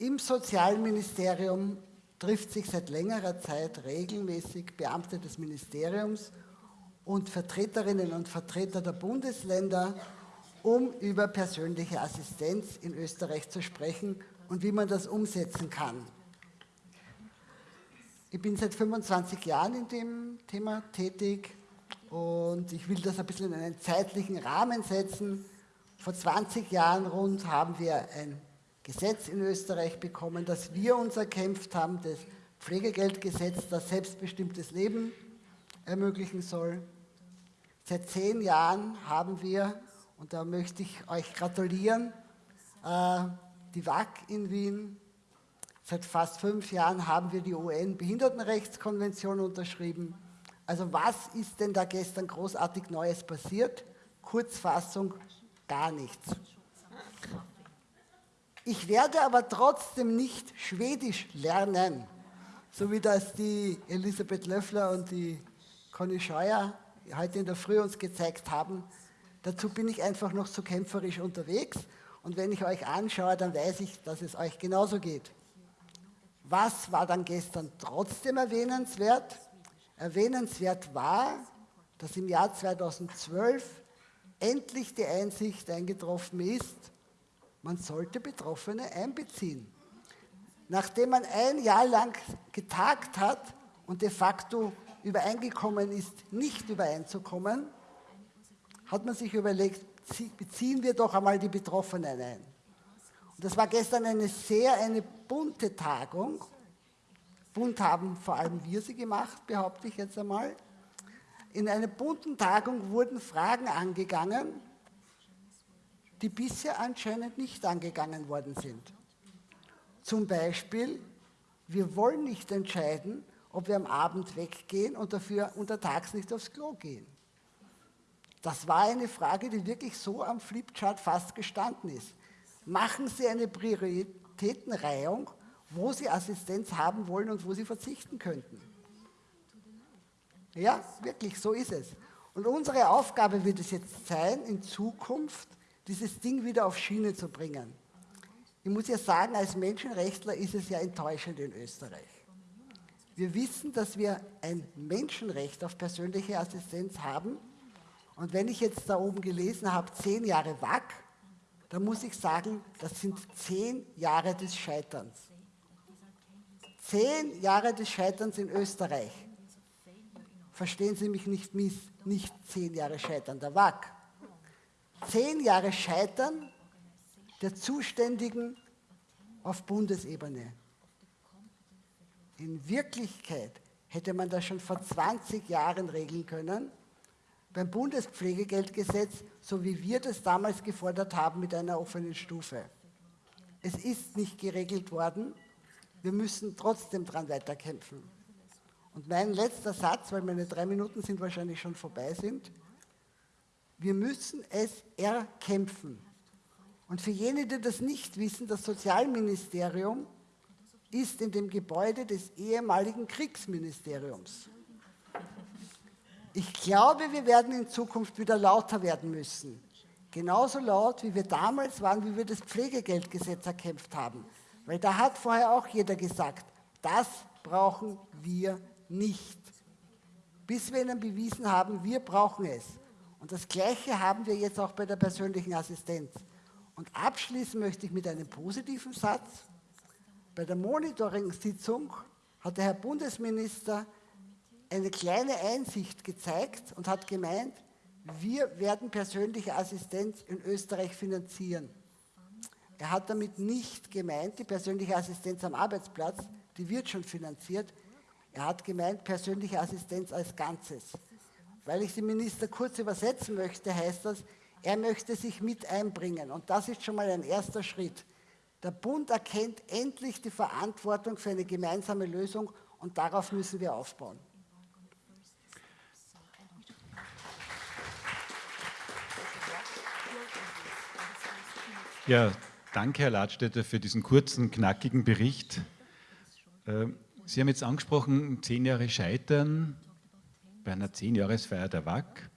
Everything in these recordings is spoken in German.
Im Sozialministerium trifft sich seit längerer Zeit regelmäßig Beamte des Ministeriums und Vertreterinnen und Vertreter der Bundesländer, um über persönliche Assistenz in Österreich zu sprechen und wie man das umsetzen kann. Ich bin seit 25 Jahren in dem Thema tätig und ich will das ein bisschen in einen zeitlichen Rahmen setzen. Vor 20 Jahren rund haben wir ein Gesetz in Österreich bekommen, das wir uns erkämpft haben, das Pflegegeldgesetz, das selbstbestimmtes Leben ermöglichen soll. Seit zehn Jahren haben wir, und da möchte ich euch gratulieren, äh, die WAG in Wien. Seit fast fünf Jahren haben wir die UN-Behindertenrechtskonvention unterschrieben. Also was ist denn da gestern großartig Neues passiert? Kurzfassung, gar nichts. Ich werde aber trotzdem nicht Schwedisch lernen, so wie das die Elisabeth Löffler und die Conny Scheuer heute in der Früh uns gezeigt haben. Dazu bin ich einfach noch so kämpferisch unterwegs und wenn ich euch anschaue, dann weiß ich, dass es euch genauso geht. Was war dann gestern trotzdem erwähnenswert? Erwähnenswert war, dass im Jahr 2012 endlich die Einsicht eingetroffen ist, man sollte Betroffene einbeziehen. Nachdem man ein Jahr lang getagt hat und de facto übereingekommen ist, nicht übereinzukommen, hat man sich überlegt, beziehen wir doch einmal die Betroffenen ein. Und das war gestern eine sehr eine bunte Tagung. Bunt haben vor allem wir sie gemacht, behaupte ich jetzt einmal. In einer bunten Tagung wurden Fragen angegangen, die bisher anscheinend nicht angegangen worden sind. Zum Beispiel, wir wollen nicht entscheiden, ob wir am Abend weggehen und dafür untertags nicht aufs Klo gehen. Das war eine Frage, die wirklich so am Flipchart fast gestanden ist. Machen Sie eine Prioritätenreihung, wo Sie Assistenz haben wollen und wo Sie verzichten könnten. Ja, wirklich, so ist es. Und unsere Aufgabe wird es jetzt sein, in Zukunft dieses Ding wieder auf Schiene zu bringen. Ich muss ja sagen, als Menschenrechtler ist es ja enttäuschend in Österreich. Wir wissen, dass wir ein Menschenrecht auf persönliche Assistenz haben. Und wenn ich jetzt da oben gelesen habe, zehn Jahre WAG, dann muss ich sagen, das sind zehn Jahre des Scheiterns. Zehn Jahre des Scheiterns in Österreich. Verstehen Sie mich nicht miss, nicht zehn Jahre Scheitern der WAG zehn Jahre Scheitern der Zuständigen auf Bundesebene. In Wirklichkeit hätte man das schon vor 20 Jahren regeln können, beim Bundespflegegeldgesetz, so wie wir das damals gefordert haben mit einer offenen Stufe. Es ist nicht geregelt worden, wir müssen trotzdem daran weiterkämpfen. Und mein letzter Satz, weil meine drei Minuten sind wahrscheinlich schon vorbei sind, wir müssen es erkämpfen. Und für jene, die das nicht wissen, das Sozialministerium ist in dem Gebäude des ehemaligen Kriegsministeriums. Ich glaube, wir werden in Zukunft wieder lauter werden müssen. Genauso laut, wie wir damals waren, wie wir das Pflegegeldgesetz erkämpft haben. Weil da hat vorher auch jeder gesagt, das brauchen wir nicht. Bis wir ihnen bewiesen haben, wir brauchen es. Und das Gleiche haben wir jetzt auch bei der persönlichen Assistenz. Und abschließen möchte ich mit einem positiven Satz. Bei der Monitoring-Sitzung hat der Herr Bundesminister eine kleine Einsicht gezeigt und hat gemeint, wir werden persönliche Assistenz in Österreich finanzieren. Er hat damit nicht gemeint, die persönliche Assistenz am Arbeitsplatz, die wird schon finanziert. Er hat gemeint, persönliche Assistenz als Ganzes. Weil ich den Minister kurz übersetzen möchte, heißt das, er möchte sich mit einbringen. Und das ist schon mal ein erster Schritt. Der Bund erkennt endlich die Verantwortung für eine gemeinsame Lösung und darauf müssen wir aufbauen. Ja, danke Herr Ladstätter für diesen kurzen, knackigen Bericht. Äh, Sie haben jetzt angesprochen, zehn Jahre Scheitern, bei einer Zehnjahresfeier der WAG,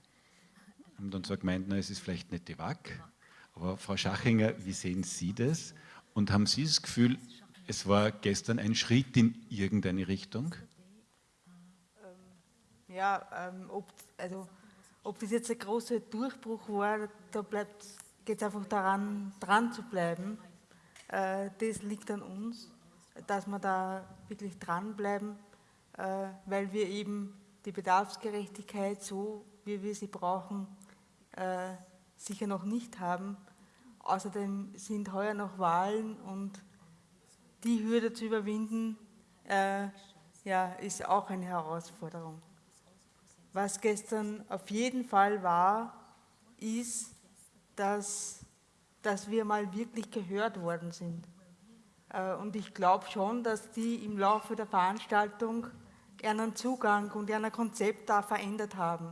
haben dann so gemeint, na, es ist vielleicht nicht die WAG, aber Frau Schachinger, wie sehen Sie das? Und haben Sie das Gefühl, Es war gestern ein Schritt in irgendeine Richtung. Ähm, ja, ähm, ob, also, ob das jetzt ein großer Durchbruch war, da geht es einfach daran, dran zu bleiben. Äh, das liegt an uns, dass wir da wirklich dranbleiben, äh, weil wir eben die Bedarfsgerechtigkeit so, wie wir sie brauchen, äh, sicher noch nicht haben. Außerdem sind heuer noch Wahlen und die Hürde zu überwinden, äh, ja, ist auch eine Herausforderung. Was gestern auf jeden Fall war, ist, dass, dass wir mal wirklich gehört worden sind. Äh, und ich glaube schon, dass die im Laufe der Veranstaltung ihren Zugang und ihr Konzept da verändert haben.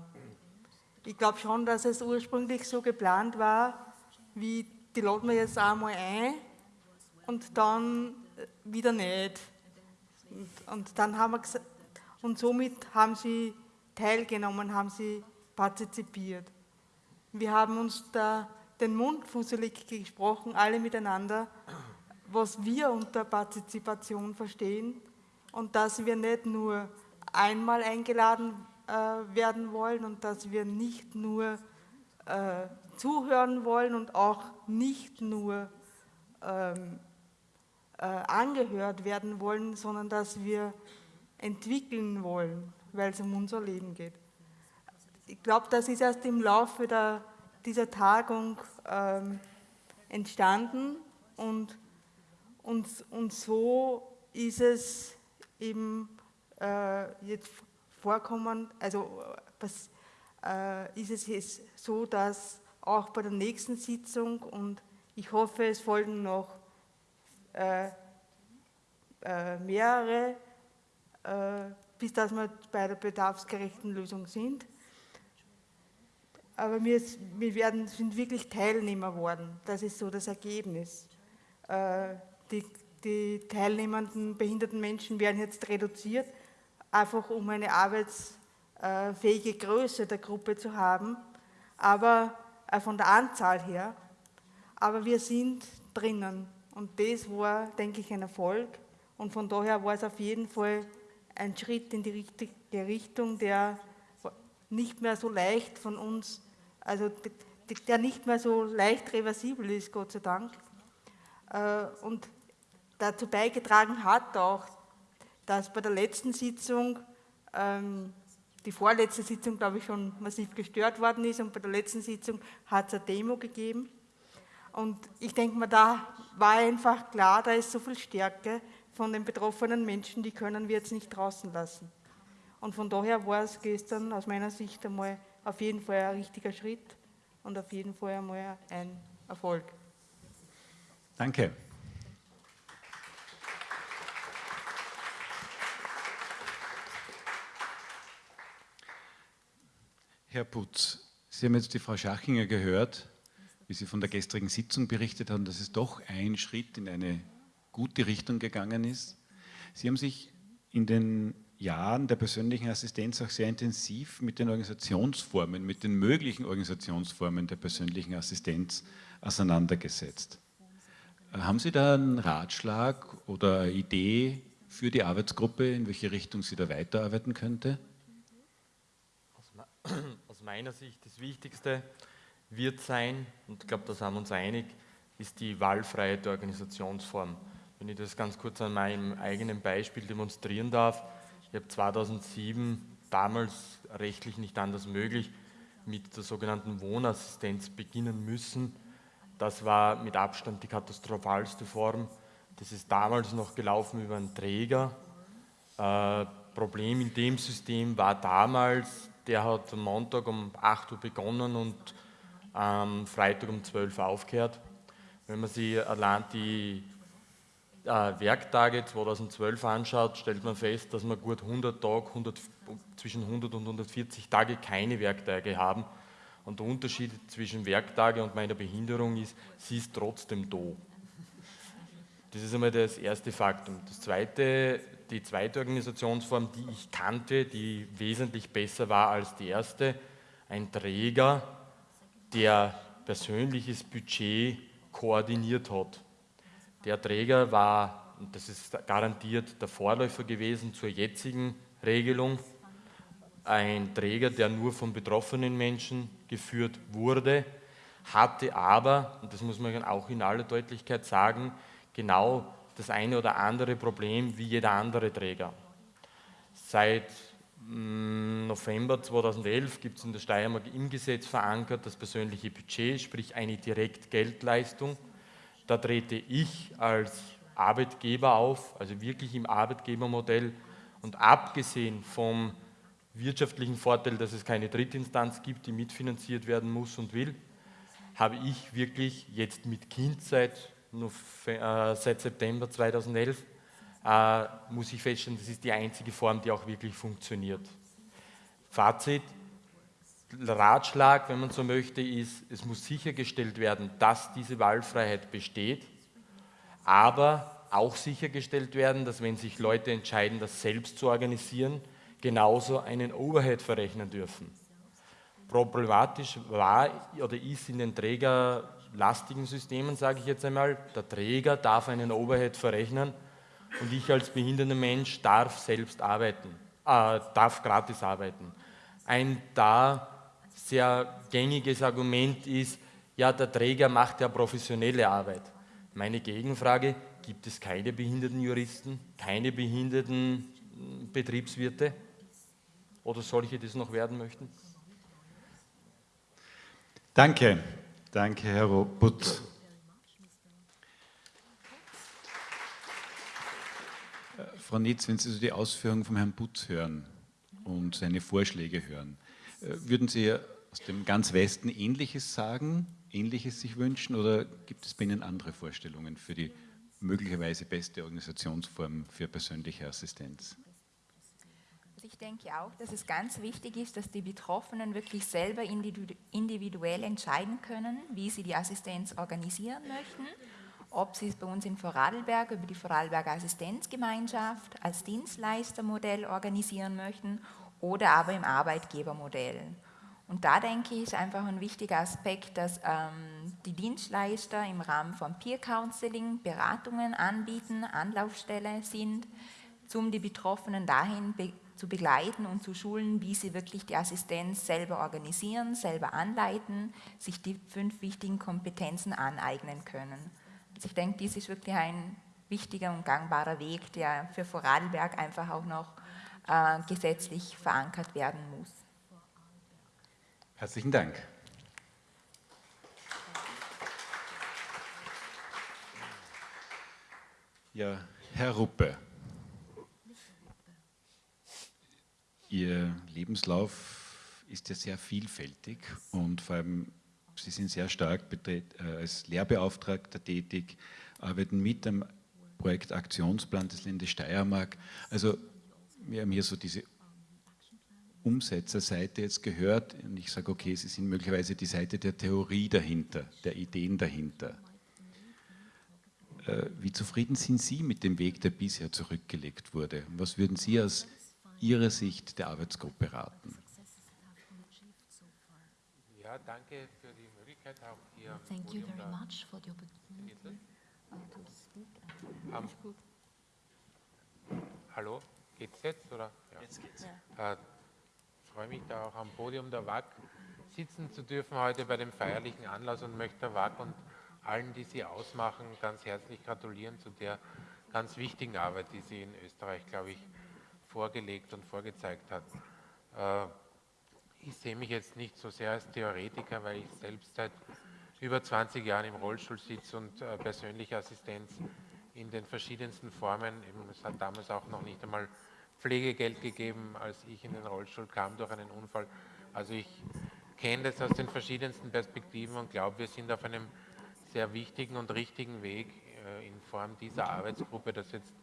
Ich glaube schon, dass es ursprünglich so geplant war, wie die laden wir jetzt einmal ein und dann wieder nicht. Und, und dann haben wir und somit haben sie teilgenommen, haben sie partizipiert. Wir haben uns da den Mund fusselig gesprochen, alle miteinander, was wir unter Partizipation verstehen und dass wir nicht nur einmal eingeladen äh, werden wollen und dass wir nicht nur äh, zuhören wollen und auch nicht nur ähm, äh, angehört werden wollen, sondern dass wir entwickeln wollen, weil es um unser Leben geht. Ich glaube, das ist erst im Laufe der, dieser Tagung ähm, entstanden und, und, und so ist es eben äh, jetzt vorkommen, also was, äh, ist es jetzt so, dass auch bei der nächsten Sitzung und ich hoffe, es folgen noch äh, äh, mehrere, äh, bis dass wir bei der bedarfsgerechten Lösung sind. Aber wir, wir werden, sind wirklich Teilnehmer geworden. Das ist so das Ergebnis. Äh, die, die teilnehmenden behinderten Menschen werden jetzt reduziert, einfach um eine arbeitsfähige Größe der Gruppe zu haben, aber äh, von der Anzahl her. Aber wir sind drinnen und das war, denke ich, ein Erfolg. Und von daher war es auf jeden Fall ein Schritt in die richtige Richtung, der nicht mehr so leicht von uns, also der nicht mehr so leicht reversibel ist, Gott sei Dank. Äh, und dazu beigetragen hat auch, dass bei der letzten Sitzung, ähm, die vorletzte Sitzung, glaube ich, schon massiv gestört worden ist und bei der letzten Sitzung hat es eine Demo gegeben und ich denke mir, da war einfach klar, da ist so viel Stärke von den betroffenen Menschen, die können wir jetzt nicht draußen lassen. Und von daher war es gestern aus meiner Sicht einmal auf jeden Fall ein richtiger Schritt und auf jeden Fall einmal ein Erfolg. Danke. Herr Putz, Sie haben jetzt die Frau Schachinger gehört wie Sie von der gestrigen Sitzung berichtet haben, dass es doch ein Schritt in eine gute Richtung gegangen ist. Sie haben sich in den Jahren der persönlichen Assistenz auch sehr intensiv mit den Organisationsformen, mit den möglichen Organisationsformen der persönlichen Assistenz auseinandergesetzt. Haben Sie da einen Ratschlag oder Idee für die Arbeitsgruppe, in welche Richtung sie da weiterarbeiten könnte? Aus meiner Sicht das Wichtigste, wird sein, und ich glaube, da sind wir uns einig, ist die Wahlfreiheit der Organisationsform. Wenn ich das ganz kurz an meinem eigenen Beispiel demonstrieren darf, ich habe 2007 damals rechtlich nicht anders möglich mit der sogenannten Wohnassistenz beginnen müssen. Das war mit Abstand die katastrophalste Form. Das ist damals noch gelaufen über einen Träger. Äh, Problem in dem System war damals, der hat am Montag um 8 Uhr begonnen und am Freitag um 12 Uhr aufgehört. Wenn man sich allein die äh, Werktage 2012 anschaut, stellt man fest, dass wir gut 100 Tage, 100, zwischen 100 und 140 Tage keine Werktage haben. Und der Unterschied zwischen Werktage und meiner Behinderung ist, sie ist trotzdem da. Das ist einmal das erste Faktum. Das zweite, die zweite Organisationsform, die ich kannte, die wesentlich besser war als die erste, ein Träger, der persönliches Budget koordiniert hat. Der Träger war und das ist garantiert der Vorläufer gewesen zur jetzigen Regelung, ein Träger, der nur von betroffenen Menschen geführt wurde, hatte aber, und das muss man auch in aller Deutlichkeit sagen, genau das eine oder andere Problem wie jeder andere Träger. Seit mm, November 2011 gibt es in der Steiermark im Gesetz verankert das persönliche Budget, sprich eine Direktgeldleistung. Da trete ich als Arbeitgeber auf, also wirklich im Arbeitgebermodell und abgesehen vom wirtschaftlichen Vorteil, dass es keine Drittinstanz gibt, die mitfinanziert werden muss und will, habe ich wirklich jetzt mit Kind seit, äh, seit September 2011, äh, muss ich feststellen, das ist die einzige Form, die auch wirklich funktioniert. Fazit, Ratschlag, wenn man so möchte, ist, es muss sichergestellt werden, dass diese Wahlfreiheit besteht, aber auch sichergestellt werden, dass wenn sich Leute entscheiden, das selbst zu organisieren, genauso einen Overhead verrechnen dürfen. Problematisch war oder ist in den trägerlastigen Systemen, sage ich jetzt einmal, der Träger darf einen Overhead verrechnen und ich als behinderter Mensch darf selbst arbeiten, äh, darf gratis arbeiten. Ein da sehr gängiges Argument ist, ja, der Träger macht ja professionelle Arbeit. Meine Gegenfrage, gibt es keine behinderten Juristen, keine behinderten hm, Betriebswirte oder solche, die es noch werden möchten? Danke, danke Herr Robut. Äh, Frau Nitz, wenn Sie so die Ausführungen von Herrn Butz hören und seine Vorschläge hören, äh, würden Sie aus dem ganz Westen Ähnliches sagen, Ähnliches sich wünschen oder gibt es bei Ihnen andere Vorstellungen für die möglicherweise beste Organisationsform für persönliche Assistenz? Ich denke auch, dass es ganz wichtig ist, dass die Betroffenen wirklich selber individuell entscheiden können, wie sie die Assistenz organisieren möchten. Ob sie es bei uns in Vorarlberg über die Vorarlberger Assistenzgemeinschaft als Dienstleistermodell organisieren möchten oder aber im Arbeitgebermodell. Und da denke ich, ist einfach ein wichtiger Aspekt, dass ähm, die Dienstleister im Rahmen von Peer Counseling Beratungen anbieten, Anlaufstelle sind, um die Betroffenen dahin zu begleiten und zu schulen, wie sie wirklich die Assistenz selber organisieren, selber anleiten, sich die fünf wichtigen Kompetenzen aneignen können. Also ich denke, dies ist wirklich ein wichtiger und gangbarer Weg, der für Vorarlberg einfach auch noch äh, gesetzlich verankert werden muss. Herzlichen Dank. Ja, Herr Ruppe. Ihr Lebenslauf ist ja sehr vielfältig und vor allem Sie sind sehr stark äh, als Lehrbeauftragter tätig, arbeiten mit am Projekt Aktionsplan des Landes Steiermark. Also wir haben hier so diese Umsetzerseite jetzt gehört und ich sage, okay, Sie sind möglicherweise die Seite der Theorie dahinter, der Ideen dahinter. Äh, wie zufrieden sind Sie mit dem Weg, der bisher zurückgelegt wurde? Was würden Sie aus Ihre Sicht der Arbeitsgruppe raten? Ja, danke für die Möglichkeit auch hier. Thank you very much for the opportunity to speak. Um, hallo, geht's jetzt oder? Ja. Jetzt geht's. Ja. Äh, freue mich da auch am Podium der WAG sitzen zu dürfen heute bei dem feierlichen Anlass und möchte der WAG und allen, die sie ausmachen, ganz herzlich gratulieren zu der ganz wichtigen Arbeit, die sie in Österreich, glaube ich, vorgelegt und vorgezeigt hat. Äh, ich sehe mich jetzt nicht so sehr als Theoretiker, weil ich selbst seit über 20 Jahren im Rollstuhl sitze und äh, persönliche Assistenz in den verschiedensten Formen, es hat damals auch noch nicht einmal Pflegegeld gegeben, als ich in den Rollstuhl kam durch einen Unfall. Also ich kenne das aus den verschiedensten Perspektiven und glaube, wir sind auf einem sehr wichtigen und richtigen Weg äh, in Form dieser Arbeitsgruppe, das jetzt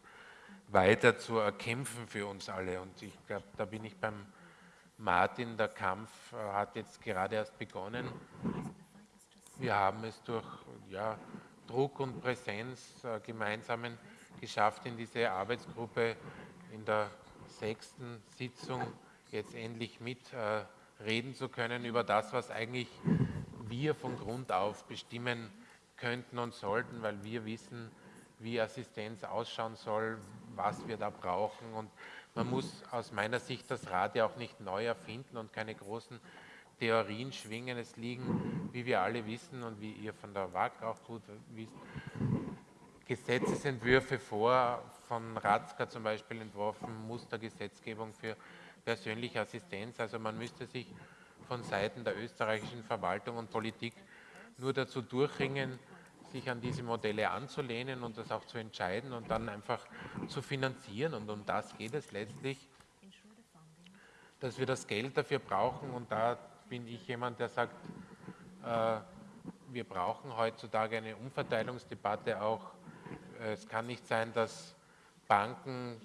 weiter zu erkämpfen für uns alle. Und ich glaube, da bin ich beim Martin, der Kampf äh, hat jetzt gerade erst begonnen. Wir haben es durch ja, Druck und Präsenz äh, gemeinsamen geschafft, in diese Arbeitsgruppe in der sechsten Sitzung jetzt endlich mitreden äh, zu können über das, was eigentlich wir von Grund auf bestimmen könnten und sollten, weil wir wissen, wie Assistenz ausschauen soll, was wir da brauchen. Und man muss aus meiner Sicht das Rad ja auch nicht neu erfinden und keine großen Theorien schwingen. Es liegen, wie wir alle wissen und wie ihr von der WAG auch gut wisst, Gesetzesentwürfe vor, von Ratzka zum Beispiel entworfen, Mustergesetzgebung für persönliche Assistenz. Also man müsste sich von Seiten der österreichischen Verwaltung und Politik nur dazu durchringen, sich an diese Modelle anzulehnen und das auch zu entscheiden und dann einfach zu finanzieren. Und um das geht es letztlich, dass wir das Geld dafür brauchen. Und da bin ich jemand, der sagt, äh, wir brauchen heutzutage eine Umverteilungsdebatte auch. Es kann nicht sein, dass Banken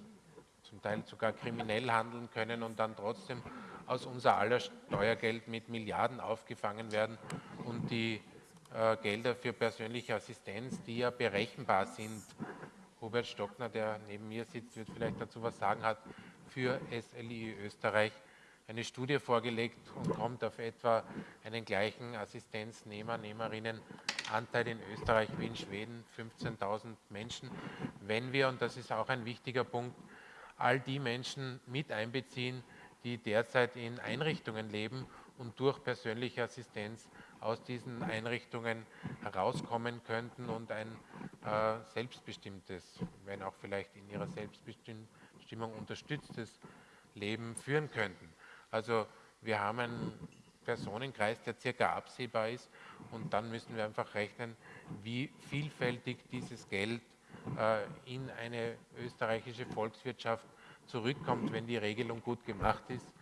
zum Teil sogar kriminell handeln können und dann trotzdem aus unser aller Steuergeld mit Milliarden aufgefangen werden und die äh, Gelder für persönliche Assistenz, die ja berechenbar sind. Robert Stockner, der neben mir sitzt, wird vielleicht dazu was sagen, hat für SLI Österreich eine Studie vorgelegt und kommt auf etwa einen gleichen Assistenznehmer, Nehmerinnen Anteil in Österreich wie in Schweden, 15.000 Menschen. Wenn wir, und das ist auch ein wichtiger Punkt, all die Menschen mit einbeziehen, die derzeit in Einrichtungen leben und durch persönliche Assistenz aus diesen Einrichtungen herauskommen könnten und ein äh, selbstbestimmtes, wenn auch vielleicht in ihrer Selbstbestimmung unterstütztes Leben führen könnten. Also wir haben einen Personenkreis, der circa absehbar ist und dann müssen wir einfach rechnen, wie vielfältig dieses Geld äh, in eine österreichische Volkswirtschaft zurückkommt, wenn die Regelung gut gemacht ist.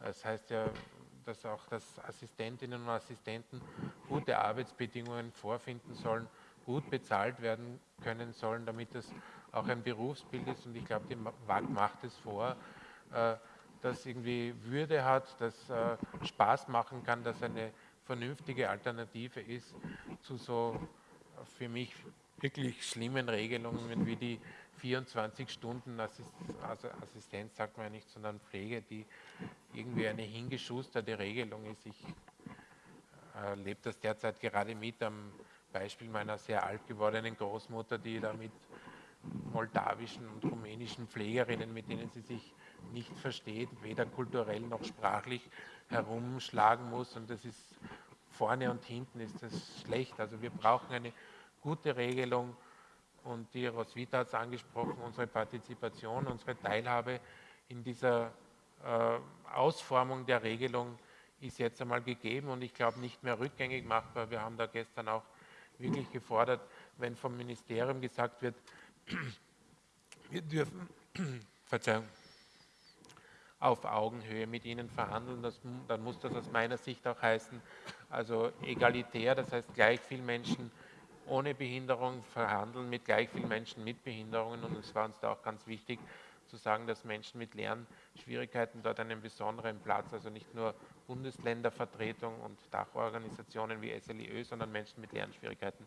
Das heißt ja, dass auch dass Assistentinnen und Assistenten gute Arbeitsbedingungen vorfinden sollen, gut bezahlt werden können sollen, damit das auch ein Berufsbild ist. Und ich glaube, die WAG macht es vor, äh, das irgendwie Würde hat, das äh, Spaß machen kann, dass eine vernünftige Alternative ist zu so für mich wirklich schlimmen Regelungen wie die 24 Stunden also Assistenz, sagt man ja nicht, sondern Pflege, die irgendwie eine hingeschusterte Regelung ist. Ich erlebe das derzeit gerade mit am Beispiel meiner sehr alt gewordenen Großmutter, die da mit moldawischen und rumänischen Pflegerinnen, mit denen sie sich nicht versteht, weder kulturell noch sprachlich herumschlagen muss. Und das ist vorne und hinten ist das schlecht. Also wir brauchen eine gute Regelung und die Roswitha hat es angesprochen, unsere Partizipation, unsere Teilhabe in dieser äh, Ausformung der Regelung ist jetzt einmal gegeben und ich glaube nicht mehr rückgängig machbar. Wir haben da gestern auch wirklich gefordert, wenn vom Ministerium gesagt wird, wir dürfen, Verzeihung, auf Augenhöhe mit ihnen verhandeln, das, dann muss das aus meiner Sicht auch heißen, also egalitär, das heißt gleich viel Menschen ohne Behinderung verhandeln mit gleich vielen Menschen mit Behinderungen. Und es war uns da auch ganz wichtig zu sagen, dass Menschen mit Lernschwierigkeiten dort einen besonderen Platz, also nicht nur Bundesländervertretung und Dachorganisationen wie SLIÖ, sondern Menschen mit Lernschwierigkeiten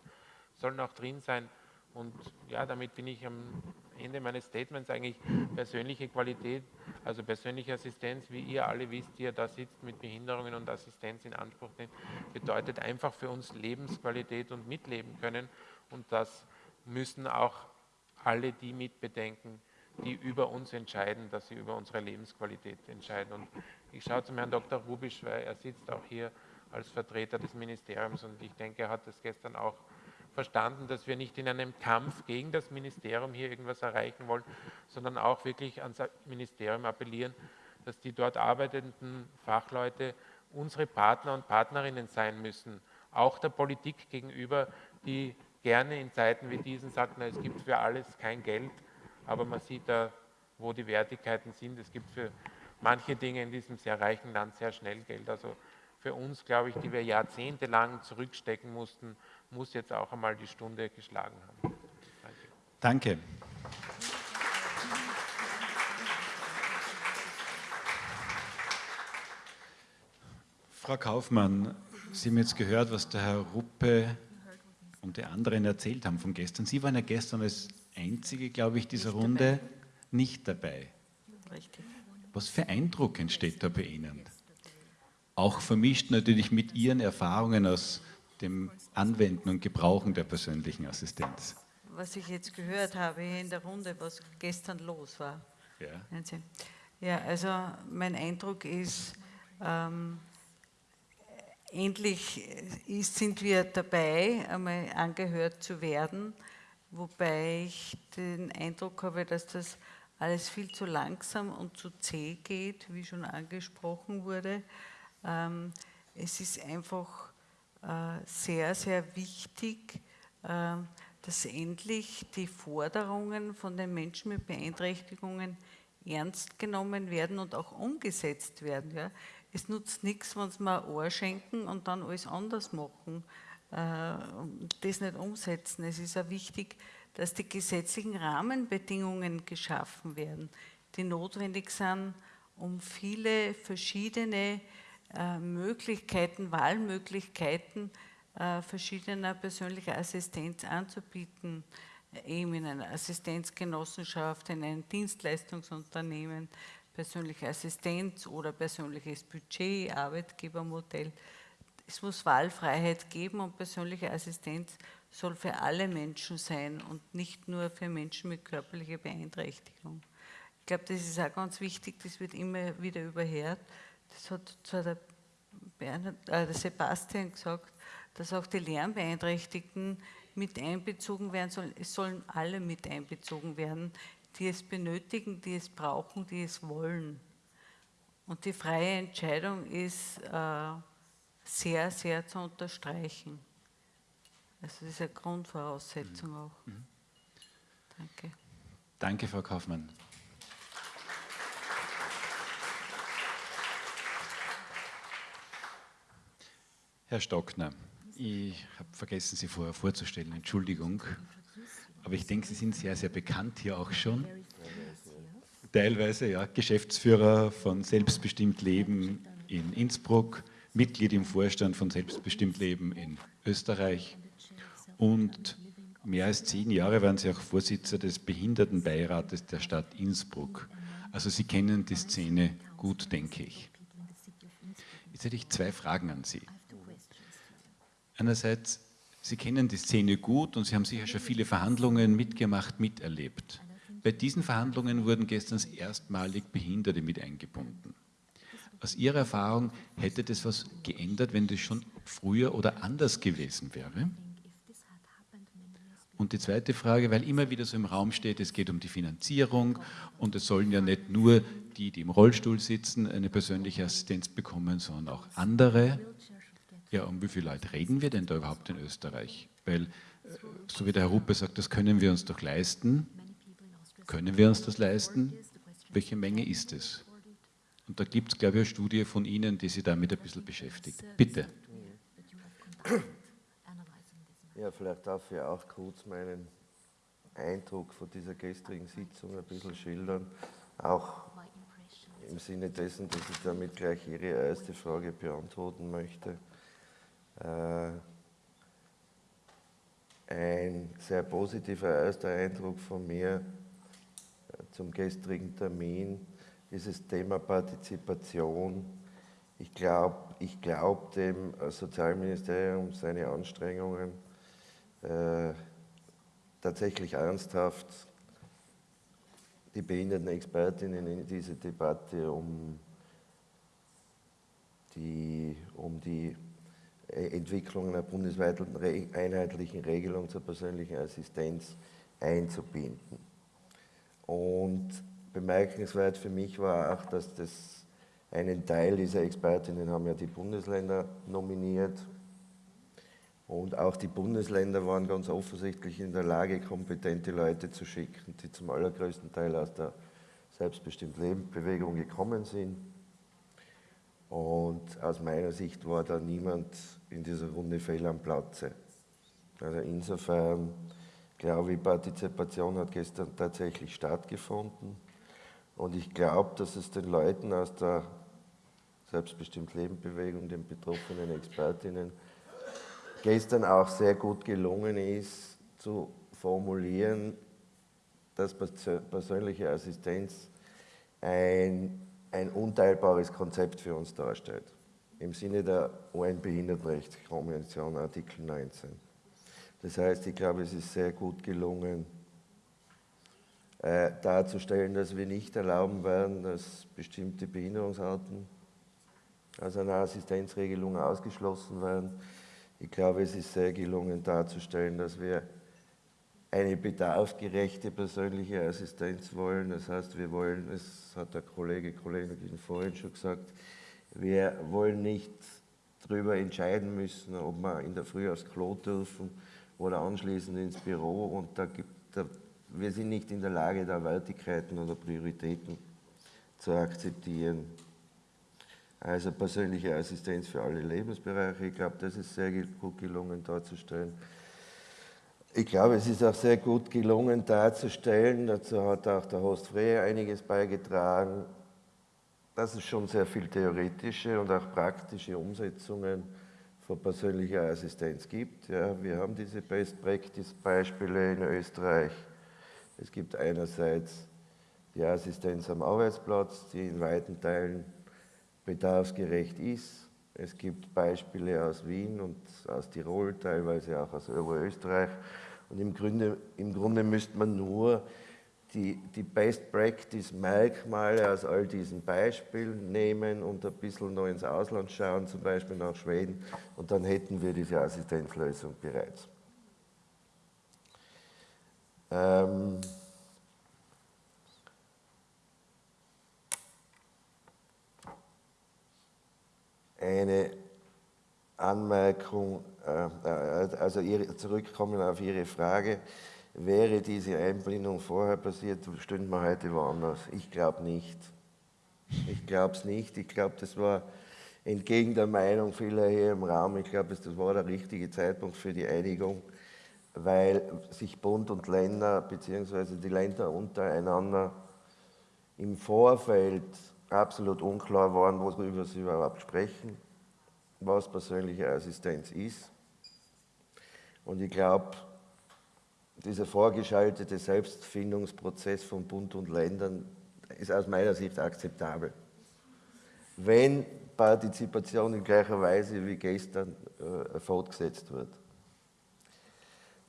sollen auch drin sein. Und ja, damit bin ich am Ende meines Statements eigentlich persönliche Qualität, also persönliche Assistenz, wie ihr alle wisst, die ihr da sitzt mit Behinderungen und Assistenz in Anspruch nimmt, bedeutet einfach für uns Lebensqualität und mitleben können. Und das müssen auch alle die mitbedenken, die über uns entscheiden, dass sie über unsere Lebensqualität entscheiden. Und ich schaue zum Herrn Dr. Rubisch, weil er sitzt auch hier als Vertreter des Ministeriums und ich denke, er hat das gestern auch verstanden, dass wir nicht in einem Kampf gegen das Ministerium hier irgendwas erreichen wollen, sondern auch wirklich ans Ministerium appellieren, dass die dort arbeitenden Fachleute unsere Partner und Partnerinnen sein müssen, auch der Politik gegenüber, die gerne in Zeiten wie diesen sagt, na, es gibt für alles kein Geld, aber man sieht da, wo die Wertigkeiten sind. Es gibt für manche Dinge in diesem sehr reichen Land sehr schnell Geld. Also für uns, glaube ich, die wir jahrzehntelang zurückstecken mussten, muss jetzt auch einmal die Stunde geschlagen haben. Danke. Danke. Frau Kaufmann, Sie haben jetzt gehört, was der Herr Ruppe und die anderen erzählt haben von gestern. Sie waren ja gestern als Einzige, glaube ich, dieser nicht Runde dabei. nicht dabei. Richtig. Was für Eindruck entsteht da bei Ihnen? Auch vermischt natürlich mit Ihren Erfahrungen aus dem Anwenden und Gebrauchen der persönlichen Assistenz. was ich jetzt gehört habe hier in der Runde, was gestern los war. Ja. Ja, also mein Eindruck ist, ähm, endlich ist, sind wir dabei, einmal angehört zu werden, wobei ich den Eindruck habe, dass das alles viel zu langsam und zu zäh geht, wie schon angesprochen wurde. Ähm, es ist einfach äh, sehr, sehr wichtig, äh, dass endlich die Forderungen von den Menschen mit Beeinträchtigungen ernst genommen werden und auch umgesetzt werden. Ja. Es nutzt nichts, wenn sie mir ein Ohr schenken und dann alles anders machen äh, und das nicht umsetzen. Es ist auch wichtig, dass die gesetzlichen Rahmenbedingungen geschaffen werden, die notwendig sind, um viele verschiedene äh, Möglichkeiten, Wahlmöglichkeiten äh, verschiedener persönlicher Assistenz anzubieten, eben in einer Assistenzgenossenschaft, in einem Dienstleistungsunternehmen, persönliche Assistenz oder persönliches Budget, Arbeitgebermodell. Es muss Wahlfreiheit geben und persönliche Assistenz soll für alle Menschen sein und nicht nur für Menschen mit körperlicher Beeinträchtigung. Ich glaube, das ist auch ganz wichtig, das wird immer wieder überhört. Das hat zwar der, Bernhard, äh, der Sebastian gesagt, dass auch die Lernbeeinträchtigten mit einbezogen werden sollen. Es sollen alle mit einbezogen werden, die es benötigen, die es brauchen, die es wollen. Und die freie Entscheidung ist äh, sehr, sehr zu unterstreichen. Also das ist eine Grundvoraussetzung auch. Mhm. Danke. Danke, Frau Kaufmann. Herr Stockner, ich habe vergessen, Sie vorher vorzustellen, Entschuldigung. Aber ich denke, Sie sind sehr, sehr bekannt hier auch schon. Teilweise, ja, Geschäftsführer von Selbstbestimmt Leben in Innsbruck, Mitglied im Vorstand von Selbstbestimmt Leben in Österreich und mehr als zehn Jahre waren Sie auch Vorsitzender des Behindertenbeirates der Stadt Innsbruck. Also Sie kennen die Szene gut, denke ich. Jetzt hätte ich zwei Fragen an Sie. Einerseits, Sie kennen die Szene gut und Sie haben sicher schon viele Verhandlungen mitgemacht, miterlebt. Bei diesen Verhandlungen wurden gestern erstmalig Behinderte mit eingebunden. Aus Ihrer Erfahrung, hätte das was geändert, wenn das schon früher oder anders gewesen wäre? Und die zweite Frage, weil immer wieder so im Raum steht, es geht um die Finanzierung und es sollen ja nicht nur die, die im Rollstuhl sitzen, eine persönliche Assistenz bekommen, sondern auch andere. Ja, um wie viele Leute reden wir denn da überhaupt in Österreich? Weil, äh, so wie der Herr Ruppe sagt, das können wir uns doch leisten. Können wir uns das leisten? Welche Menge ist es? Und da gibt es, glaube ich, eine Studie von Ihnen, die sich damit ein bisschen beschäftigt. Bitte. Ja, vielleicht darf ich auch kurz meinen Eindruck von dieser gestrigen Sitzung ein bisschen schildern, auch im Sinne dessen, dass ich damit gleich Ihre erste Frage beantworten möchte. Äh, ein sehr positiver erster Eindruck von mir äh, zum gestrigen Termin, dieses Thema Partizipation. Ich glaube ich glaub dem Sozialministerium seine Anstrengungen äh, tatsächlich ernsthaft die Behindertenexpertinnen in diese Debatte um die, um die Entwicklung einer bundesweiten einheitlichen Regelung zur persönlichen Assistenz einzubinden. Und bemerkenswert für mich war auch, dass das einen Teil dieser Expertinnen haben ja die Bundesländer nominiert und auch die Bundesländer waren ganz offensichtlich in der Lage, kompetente Leute zu schicken, die zum allergrößten Teil aus der selbstbestimmten Lebensbewegung gekommen sind. Und aus meiner Sicht war da niemand in dieser Runde fehl am Platze. Also insofern glaube ich, Partizipation hat gestern tatsächlich stattgefunden. Und ich glaube, dass es den Leuten aus der selbstbestimmt Lebensbewegung, den betroffenen Expertinnen, gestern auch sehr gut gelungen ist, zu formulieren, dass persönliche Assistenz ein, ein unteilbares Konzept für uns darstellt, im Sinne der UN-Behindertenrechtskonvention Artikel 19. Das heißt, ich glaube, es ist sehr gut gelungen, äh, darzustellen, dass wir nicht erlauben werden, dass bestimmte Behinderungsarten aus einer Assistenzregelung ausgeschlossen werden. Ich glaube, es ist sehr gelungen darzustellen, dass wir eine bedarfsgerechte persönliche Assistenz wollen. Das heißt, wir wollen, das hat der Kollege, Kollegin vorhin schon gesagt, wir wollen nicht darüber entscheiden müssen, ob wir in der Früh aufs Klo dürfen oder anschließend ins Büro. Und da gibt, da, wir sind nicht in der Lage, da Wertigkeiten oder Prioritäten zu akzeptieren. Also persönliche Assistenz für alle Lebensbereiche. Ich glaube, das ist sehr gut gelungen darzustellen. Ich glaube, es ist auch sehr gut gelungen darzustellen, dazu hat auch der Host Freya einiges beigetragen, dass es schon sehr viel theoretische und auch praktische Umsetzungen von persönlicher Assistenz gibt. Ja, wir haben diese Best-Practice-Beispiele in Österreich. Es gibt einerseits die Assistenz am Arbeitsplatz, die in weiten Teilen bedarfsgerecht ist. Es gibt Beispiele aus Wien und aus Tirol, teilweise auch aus Oberösterreich. Und im Grunde, im Grunde müsste man nur die, die Best-Practice-Merkmale aus all diesen Beispielen nehmen und ein bisschen noch ins Ausland schauen, zum Beispiel nach Schweden, und dann hätten wir diese Assistenzlösung bereits. Ähm, eine Anmerkung, äh, äh, also zurückkommen auf Ihre Frage. Wäre diese Einblendung vorher passiert, stünden wir heute woanders. Ich glaube nicht. Ich glaube es nicht. Ich glaube, das war entgegen der Meinung vieler hier im Raum, ich glaube, das war der richtige Zeitpunkt für die Einigung, weil sich Bund und Länder bzw. die Länder untereinander im Vorfeld absolut unklar waren, worüber sie überhaupt sprechen, was persönliche Assistenz ist. Und ich glaube, dieser vorgeschaltete Selbstfindungsprozess von Bund und Ländern ist aus meiner Sicht akzeptabel. Wenn Partizipation in gleicher Weise wie gestern äh, fortgesetzt wird.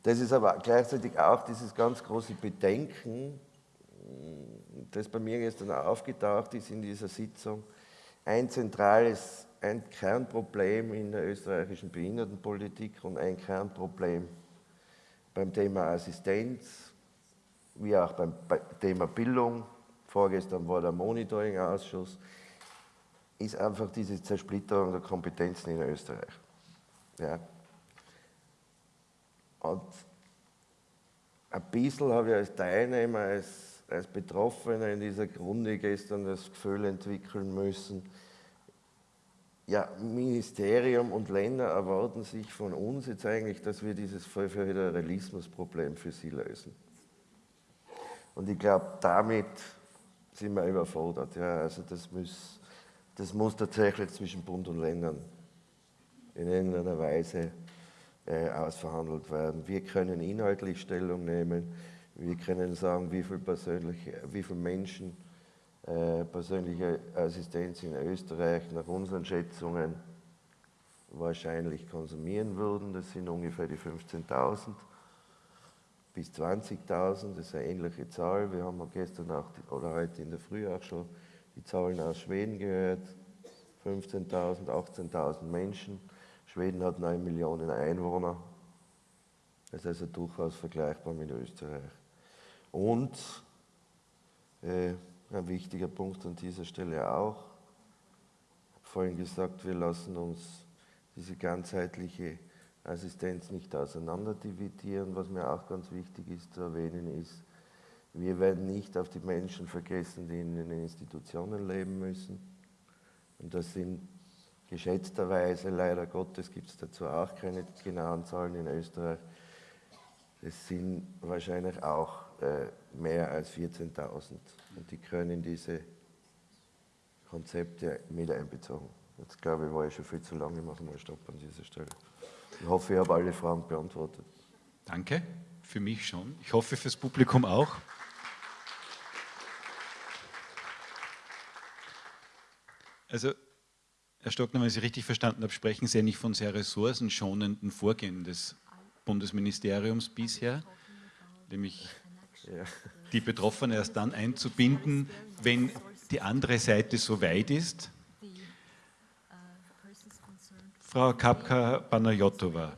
Das ist aber gleichzeitig auch dieses ganz große Bedenken, das bei mir gestern aufgetaucht ist in dieser Sitzung, ein zentrales, ein Kernproblem in der österreichischen Behindertenpolitik und ein Kernproblem beim Thema Assistenz, wie auch beim Thema Bildung. Vorgestern war der Monitoring-Ausschuss, ist einfach diese Zersplitterung der Kompetenzen in Österreich. Ja. Und ein bisschen habe ich als Teilnehmer, als als Betroffener in dieser Grunde gestern das Gefühl entwickeln müssen, ja, Ministerium und Länder erwarten sich von uns jetzt eigentlich, dass wir dieses Föderalismusproblem für sie lösen. Und ich glaube, damit sind wir überfordert. Ja, also das muss, das muss tatsächlich zwischen Bund und Ländern in irgendeiner Weise äh, ausverhandelt werden. Wir können inhaltlich Stellung nehmen, wir können sagen, wie viele wie viel Menschen äh, persönliche Assistenz in Österreich nach unseren Schätzungen wahrscheinlich konsumieren würden. Das sind ungefähr die 15.000 bis 20.000, das ist eine ähnliche Zahl. Wir haben gestern auch, oder heute in der Früh auch schon die Zahlen aus Schweden gehört. 15.000, 18.000 Menschen. Schweden hat 9 Millionen Einwohner. Das ist also durchaus vergleichbar mit Österreich. Und äh, ein wichtiger Punkt an dieser Stelle auch, ich habe vorhin gesagt, wir lassen uns diese ganzheitliche Assistenz nicht auseinanderdividieren. Was mir auch ganz wichtig ist zu erwähnen ist, wir werden nicht auf die Menschen vergessen, die in den Institutionen leben müssen. Und das sind geschätzterweise, leider Gottes gibt es dazu auch keine genauen Zahlen in Österreich, das sind wahrscheinlich auch mehr als 14.000 und die können diese Konzepte mit einbezogen. Jetzt glaube ich, war ich schon viel zu lange, ich mache mal Stopp an dieser Stelle. Ich hoffe, ich habe alle Fragen beantwortet. Danke, für mich schon. Ich hoffe, fürs Publikum auch. Also, Herr Stockner, wenn ich Sie richtig verstanden habe, sprechen Sie ja nicht von sehr ressourcenschonenden Vorgehen des Bundesministeriums bisher, nämlich die Betroffenen erst dann einzubinden, wenn die andere Seite so weit ist. Frau Kapka-Panayotova,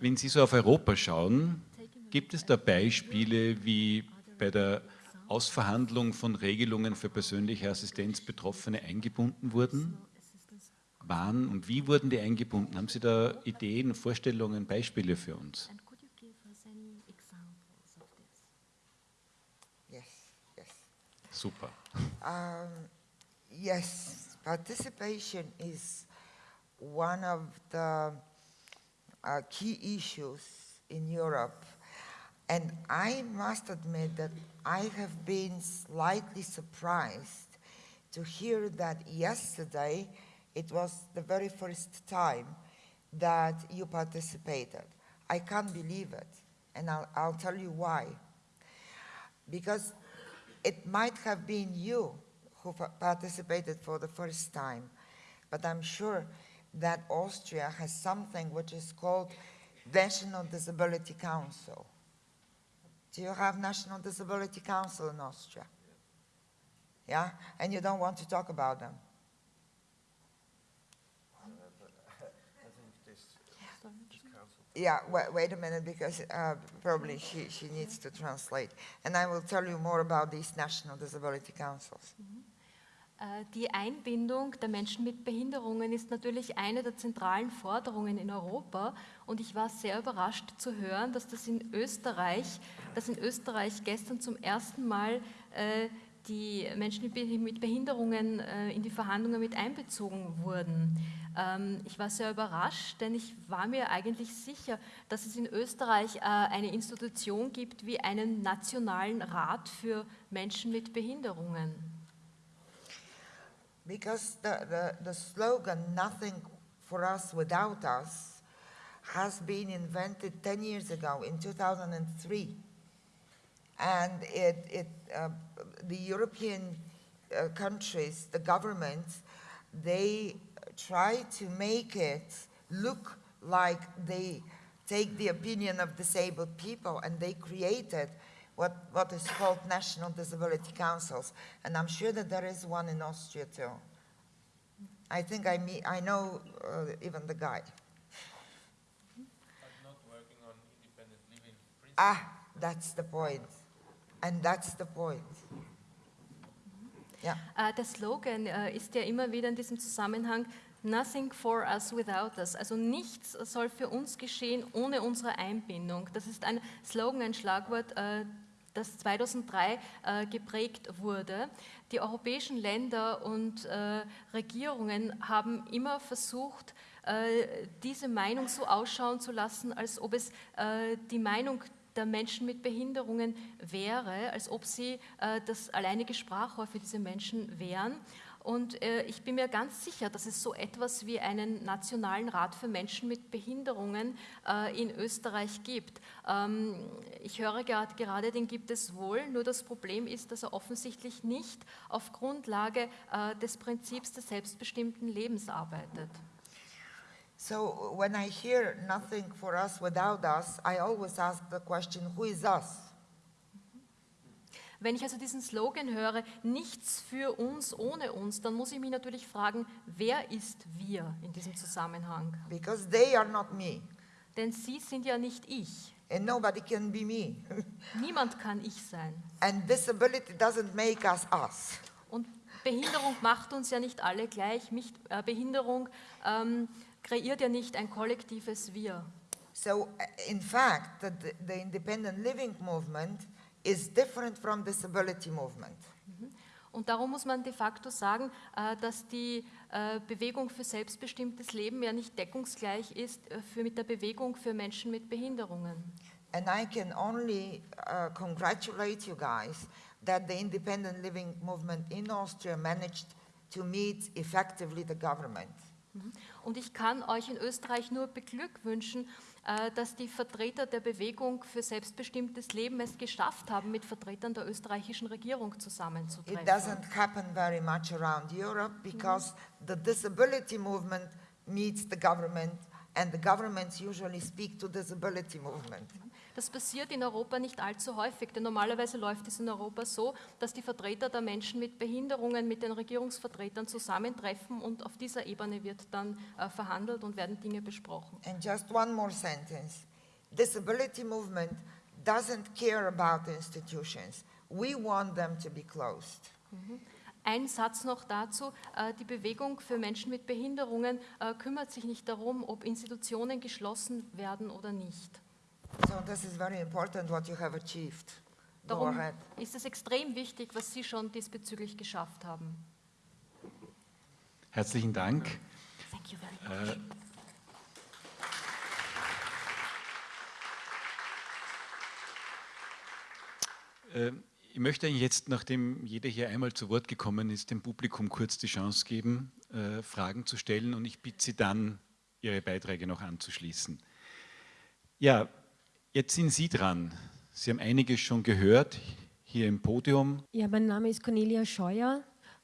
wenn Sie so auf Europa schauen, gibt es da Beispiele, wie bei der Ausverhandlung von Regelungen für persönliche Assistenz Betroffene eingebunden wurden? Wann und wie wurden die eingebunden? Haben Sie da Ideen, Vorstellungen, Beispiele für uns? Super. Um, yes, participation is one of the uh, key issues in Europe. And I must admit that I have been slightly surprised to hear that yesterday it was the very first time that you participated. I can't believe it, and I'll, I'll tell you why. Because it might have been you who participated for the first time, but I'm sure that Austria has something which is called National Disability Council. Do you have National Disability Council in Austria? Yeah? And you don't want to talk about them? Yeah, wait, wait a minute because uh, probably she, she needs to translate. And I will tell you more about these national disability councils. Äh, Die Einbindung der Menschen mit Behinderungen ist natürlich eine der zentralen Forderungen in Europa und ich war sehr überrascht zu hören, dass das in Österreich, dass in Österreich gestern zum ersten Mal äh, die Menschen mit Be- mit Behinderungen äh, in die Verhandlungen mit einbezogen wurden. Ähm, Ich war sehr überrascht, denn ich war mir eigentlich sicher, dass es in Österreich äh, eine Institution gibt wie einen nationalen Rat für Menschen mit Behinderungen. Because the, the, the slogan, nothing for us without us, has been invented 10 years ago in 2003. And it, it, uh, the European uh, countries, the governments, they try to make it look like they take the opinion of disabled people and they created what, what is called national disability councils. And I'm sure that there is one in Austria too. I think I, meet, I know uh, even the guy. Ah, that's the point. And that's the point. Yeah. Äh, Der Slogan äh, ist ja immer wieder in diesem Zusammenhang Nothing for us without us. Also nichts soll für uns geschehen ohne unsere Einbindung. Das ist ein Slogan, ein Schlagwort, äh, das 2003 äh, geprägt wurde. Die europäischen Länder und äh, Regierungen haben immer versucht, äh, diese Meinung so ausschauen zu lassen, als ob es die Meinung der Menschen mit Behinderungen wäre, als ob sie äh, das alleinige Sprachrohr für diese Menschen wären. Und äh, ich bin mir ganz sicher, dass es so etwas wie einen Nationalen Rat für Menschen mit Behinderungen äh, in Österreich gibt. Ähm, ich höre gerade, gerade, den gibt es wohl, nur das Problem ist, dass er offensichtlich nicht auf Grundlage äh, des Prinzips des selbstbestimmten Lebens arbeitet. So when I hear nothing for us without us, I always ask the question, who is us? Wenn ich also diesen Slogan höre, nichts für uns ohne uns, dann muss ich mich natürlich fragen, wer ist wir in diesem Zusammenhang? Because they are not me, Denn sie sind ja nicht ich. and nobody can be me. Niemand kann ich sein. and disability doesn't make us us. Und Behinderung macht uns ja nicht alle gleich. Nicht, äh, Behinderung ähm, kreiert ja nicht ein kollektives Wir. So, uh, in fact, the, the independent living movement is different from disability movement. Und darum muss man de facto sagen, äh, dass die äh, Bewegung für selbstbestimmtes Leben ja nicht deckungsgleich ist äh, mit der Bewegung für Menschen mit Behinderungen. And I can only uh, congratulate you guys that the independent living movement in Austria managed to meet effectively the government. Und ich kann euch in Österreich nur beglückwünschen, äh, dass die Vertreter der Bewegung für selbstbestimmtes Leben es geschafft haben, mit Vertretern der österreichischen Regierung It zusammenzutreffen. doesn't happen very much around Europe because the disability movement meets the government and the governments usually speak to disability movement. Das passiert in Europa nicht allzu häufig, denn normalerweise läuft es in Europa so, dass die Vertreter der Menschen mit Behinderungen mit den Regierungsvertretern zusammentreffen und auf dieser Ebene wird dann äh, verhandelt und werden Dinge besprochen. And just one more sentence. Disability movement doesn't care about institutions. We want them to be closed. Ein Satz noch dazu. äh, Die Bewegung für Menschen mit Behinderungen äh, kümmert sich nicht darum, ob Institutionen geschlossen werden oder nicht. So this is very important what you have achieved. Go Darum ahead. ist es extrem wichtig, was Sie schon diesbezüglich geschafft haben. Herzlichen Dank. Thank you very much. Äh, äh, Ich möchte Ihnen jetzt, nachdem jeder hier einmal zu Wort gekommen ist, dem Publikum kurz die Chance geben, äh, Fragen zu stellen und ich bitte Sie dann, Ihre Beiträge noch anzuschließen. Ja, jetzt sind Sie dran. Sie haben einiges schon gehört hier im Podium. Ja, mein Name ist Cornelia Scheuer.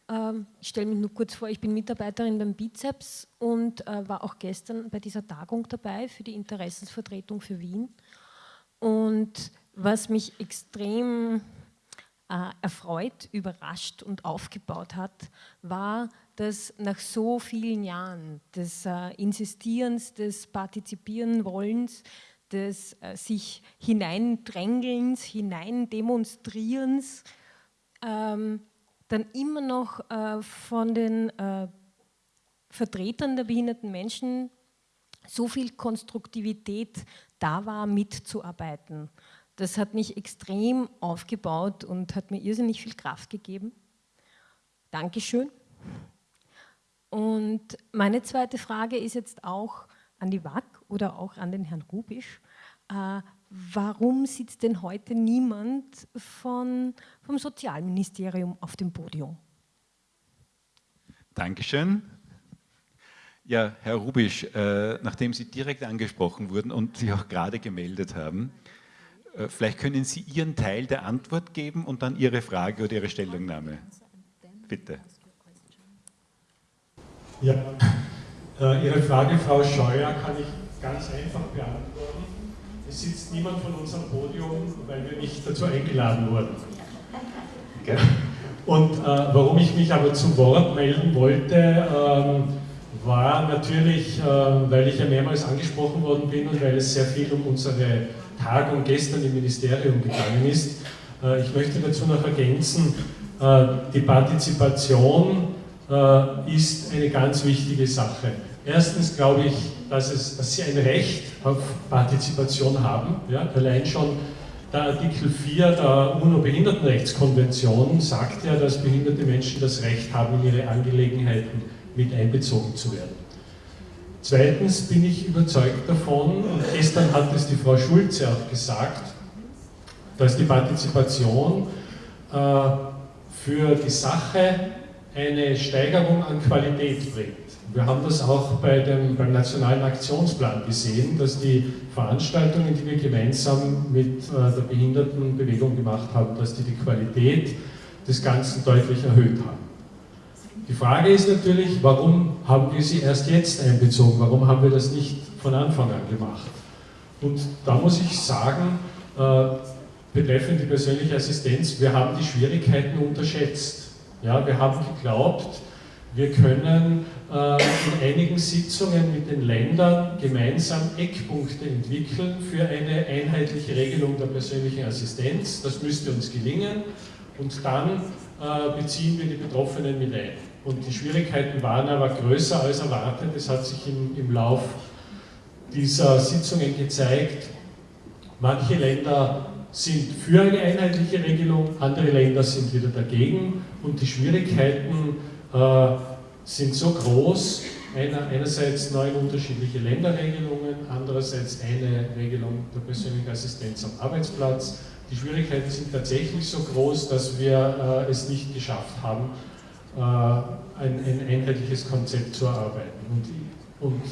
Ähm, Ich stelle mich nur kurz vor, ich bin Mitarbeiterin beim Bizeps und äh, war auch gestern bei dieser Tagung dabei für die Interessensvertretung für Wien. Und was mich extrem äh, erfreut, überrascht und aufgebaut hat, war, dass nach so vielen Jahren des äh, Insistierens, des Partizipieren wollens, des äh, sich hineindrängelns, hineindemonstrierens, ähm, dann immer noch äh, von den äh, Vertretern der behinderten Menschen so viel Konstruktivität da war, mitzuarbeiten. Das hat mich extrem aufgebaut und hat mir irrsinnig viel Kraft gegeben. Dankeschön. Und meine zweite Frage ist jetzt auch an die WAC oder auch an den Herrn Rubisch. Äh, warum sitzt denn heute niemand von, vom Sozialministerium auf dem Podium? Dankeschön. Ja, Herr Rubisch, äh, nachdem Sie direkt angesprochen wurden und sich auch gerade gemeldet haben, äh, vielleicht können Sie Ihren Teil der Antwort geben und dann Ihre Frage oder Ihre Stellungnahme. Bitte. Ja, äh, Ihre Frage, Frau Scheuer, kann ich ganz einfach beantworten. Es sitzt niemand von unserem Podium, weil wir nicht dazu eingeladen wurden. Und äh, warum ich mich aber zu Wort melden wollte, ähm, war natürlich, äh, weil ich ja mehrmals angesprochen worden bin und weil es sehr viel um unsere Tagung gestern im Ministerium gegangen ist. Äh, ich möchte dazu noch ergänzen, äh, die Partizipation äh, ist eine ganz wichtige Sache. Erstens glaube ich, dass, es, dass Sie ein Recht auf Partizipation haben. Ja? Allein schon der Artikel 4 der UNO-Behindertenrechtskonvention sagt ja, dass behinderte Menschen das Recht haben, in ihre Angelegenheiten mit einbezogen zu werden. Zweitens bin ich überzeugt davon, und gestern hat es die Frau Schulze auch gesagt, dass die Partizipation äh, für die Sache eine Steigerung an Qualität bringt. Wir haben das auch bei dem, beim Nationalen Aktionsplan gesehen, dass die Veranstaltungen, die wir gemeinsam mit äh, der Behindertenbewegung gemacht haben, dass die die Qualität des Ganzen deutlich erhöht haben. Die Frage ist natürlich, warum haben wir sie erst jetzt einbezogen? Warum haben wir das nicht von Anfang an gemacht? Und da muss ich sagen, äh, betreffend die persönliche Assistenz, wir haben die Schwierigkeiten unterschätzt. Ja, wir haben geglaubt, wir können äh, in einigen Sitzungen mit den Ländern gemeinsam Eckpunkte entwickeln für eine einheitliche Regelung der persönlichen Assistenz. Das müsste uns gelingen und dann äh, beziehen wir die Betroffenen mit ein. Und die Schwierigkeiten waren aber größer als erwartet. Es hat sich im, im Lauf dieser Sitzungen gezeigt, manche Länder sind für eine einheitliche Regelung, andere Länder sind wieder dagegen und die Schwierigkeiten sind so groß, einer, einerseits neun unterschiedliche Länderregelungen, andererseits eine Regelung der persönlichen Assistenz am Arbeitsplatz. Die Schwierigkeiten sind tatsächlich so groß, dass wir äh, es nicht geschafft haben, äh, ein, ein, einheitliches Konzept zu erarbeiten. Und, und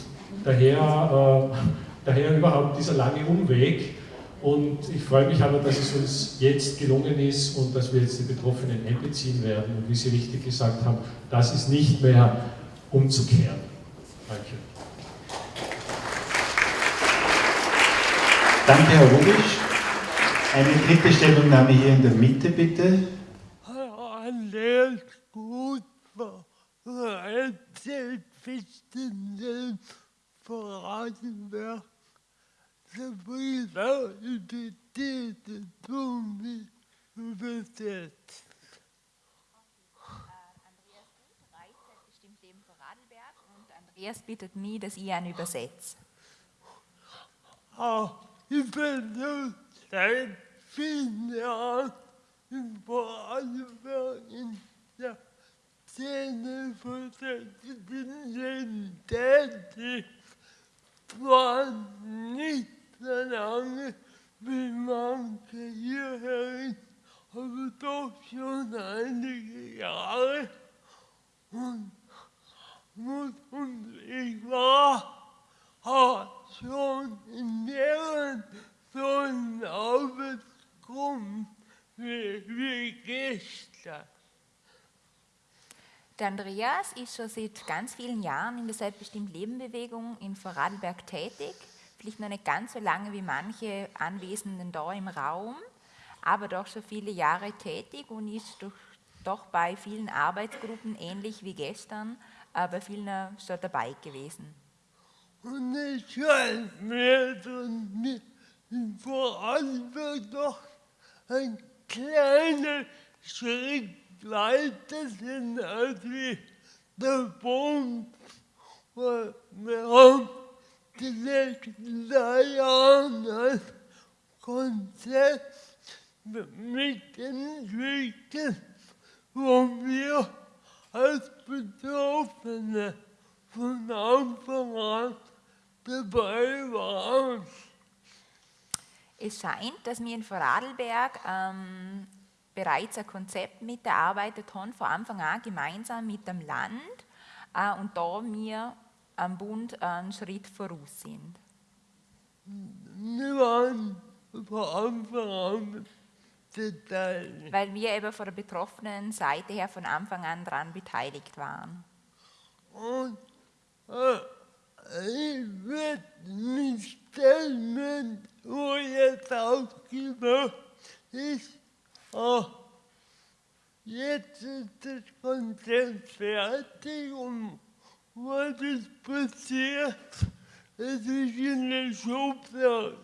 daher, äh, daher überhaupt dieser lange Umweg. Und ich freue mich aber, dass es uns jetzt gelungen ist und dass wir jetzt die Betroffenen einbeziehen werden. Und wie Sie richtig gesagt haben, das ist nicht mehr umzukehren. Danke. Danke, Herr Rubisch. Eine dritte Stellungnahme hier in der Mitte, bitte. Andreas Gut war selbstbestimmten Andreas bittet mich, dass ich ihn übersetze. Ah, ich bin seit vielen Jahren in Vorarlberg in der Szene Szene tätig. Zwar nicht so lange wie manche hierher, aber doch schon einige Jahre. Und und ich war auch schon in mehreren solchen Arbeitsgruppen wie, wie gestern. Der Andreas ist schon seit ganz vielen Jahren in der Selbstbestimmt Leben Bewegung in Vorarlberg tätig. Vielleicht noch nicht ganz so lange wie manche Anwesenden da im Raum, aber doch schon viele Jahre tätig und ist doch, doch bei vielen Arbeitsgruppen ähnlich wie gestern bei vielen schon dabei gewesen. Und es scheint mir, wir vor allem doch ein kleiner Schritt weiter sind als wir der Punkt, wo wir die letzten drei Jahre als Konzept mitentwickelt, wo wir als Betroffene von Anfang an dabei waren. Es scheint, dass wir in Vorarlberg ähm, bereits ein Konzept mitgearbeitet haben, von Anfang an gemeinsam mit dem Land äh, und da wir am Bund einen Schritt voraus sind. Wir waren von Anfang an beteiligt. Weil wir eben von der betroffenen Seite her von Anfang an daran beteiligt waren. Und äh, ich werde mich stellen, wo jetzt aufgemacht ist. Oh, jetzt ist das Konzept fertig und was ist passiert? Es ist in der Schublade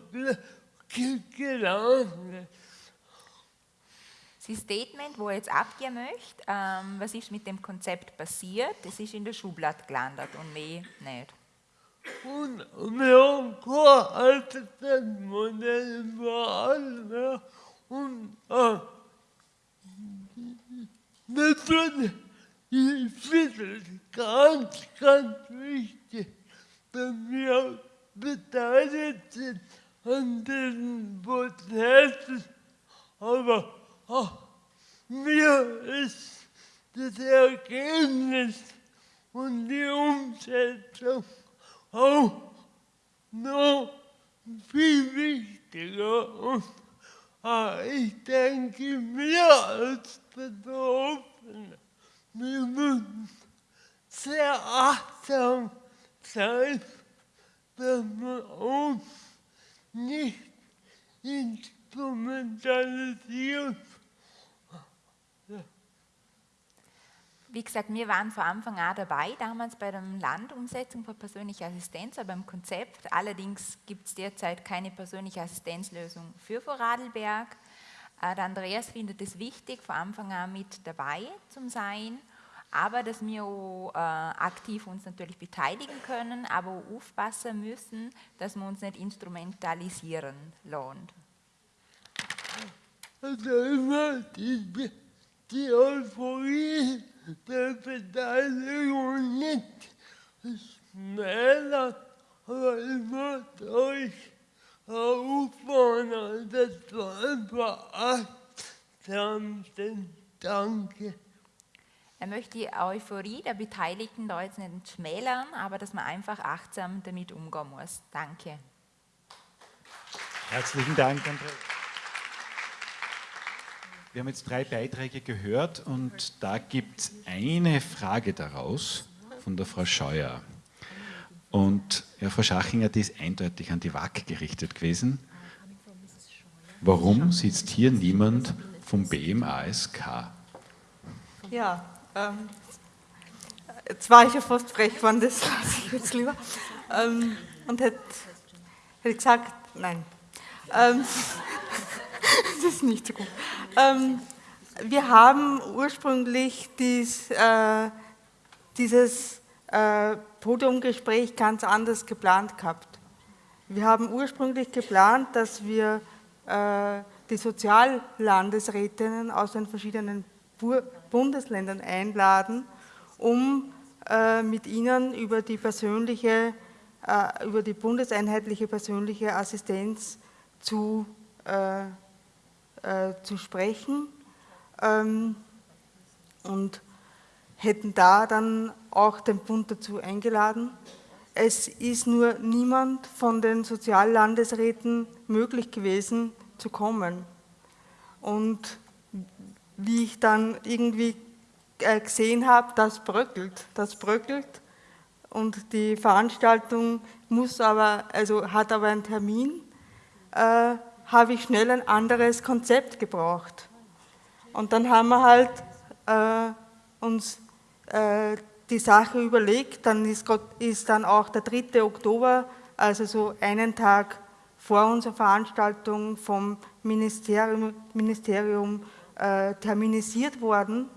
gelandet. Das Statement, wo er jetzt abgeben möchte, ähm, was ist mit dem Konzept passiert, das ist in der Schublade gelandet und mehr nicht. Und wir haben kein altes Modell vor und äh, natürlich, ich finde es ganz, ganz wichtig, dass wir beteiligt sind an diesen Prozessen, aber oh, mir ist das Ergebnis und die Umsetzung auch noch viel wichtiger. Und äh, ich denke, wir als Betroffene, wir müssen sehr achtsam sein, dass wir uns nicht instrumentalisieren Wie gesagt, wir waren von Anfang an dabei, damals bei der Landumsetzung von persönlicher Assistenz, aber beim Konzept. Allerdings gibt es derzeit keine persönliche Assistenzlösung für Vorarlberg. Äh, der Andreas findet es wichtig, von Anfang an mit dabei zu sein, aber dass wir auch, äh, aktiv uns natürlich beteiligen können, aber auch aufpassen müssen, dass wir uns nicht instrumentalisieren lassen. Also immer die, die Euphorie der Beteiligung nicht schneller, aber ich muss einfach achtsam sind. Danke. Er möchte die Euphorie der Beteiligten da jetzt nicht schmälern, aber dass man einfach achtsam damit umgehen muss. Danke. Herzlichen Dank, Andreas. Wir haben jetzt drei Beiträge gehört und da gibt es eine Frage daraus von der Frau Scheuer. Und ja, Frau Schachinger, die ist eindeutig an die WAG gerichtet gewesen. Warum sitzt hier niemand vom BMASK? Ja, ähm, jetzt war ich ja fast frech geworden, das lasse ich jetzt lieber. Ähm, und hätte hätt gesagt, nein. Ähm, das ist nicht so gut. Ähm, wir haben ursprünglich dies, äh, dieses äh, Podiumgespräch ganz anders geplant gehabt. Wir haben ursprünglich geplant, dass wir äh, die Soziallandesrätinnen aus den verschiedenen Bundesländern einladen, um äh, mit ihnen über die persönliche, über die bundeseinheitliche persönliche Assistenz zu, zu sprechen ähm, und hätten da dann auch den Bund dazu eingeladen. Es ist nur niemand von den Soziallandesräten möglich gewesen zu kommen. Und wie ich dann irgendwie äh, gesehen habe, das bröckelt, das bröckelt. Und die Veranstaltung muss aber, also hat aber einen Termin, äh, habe ich schnell ein anderes Konzept gebraucht. Und dann haben wir halt äh, uns äh, die Sache überlegt, dann ist, ist dann auch der 3. Oktober, also so einen Tag vor unserer Veranstaltung vom Ministerium, Ministerium äh, terminisiert worden.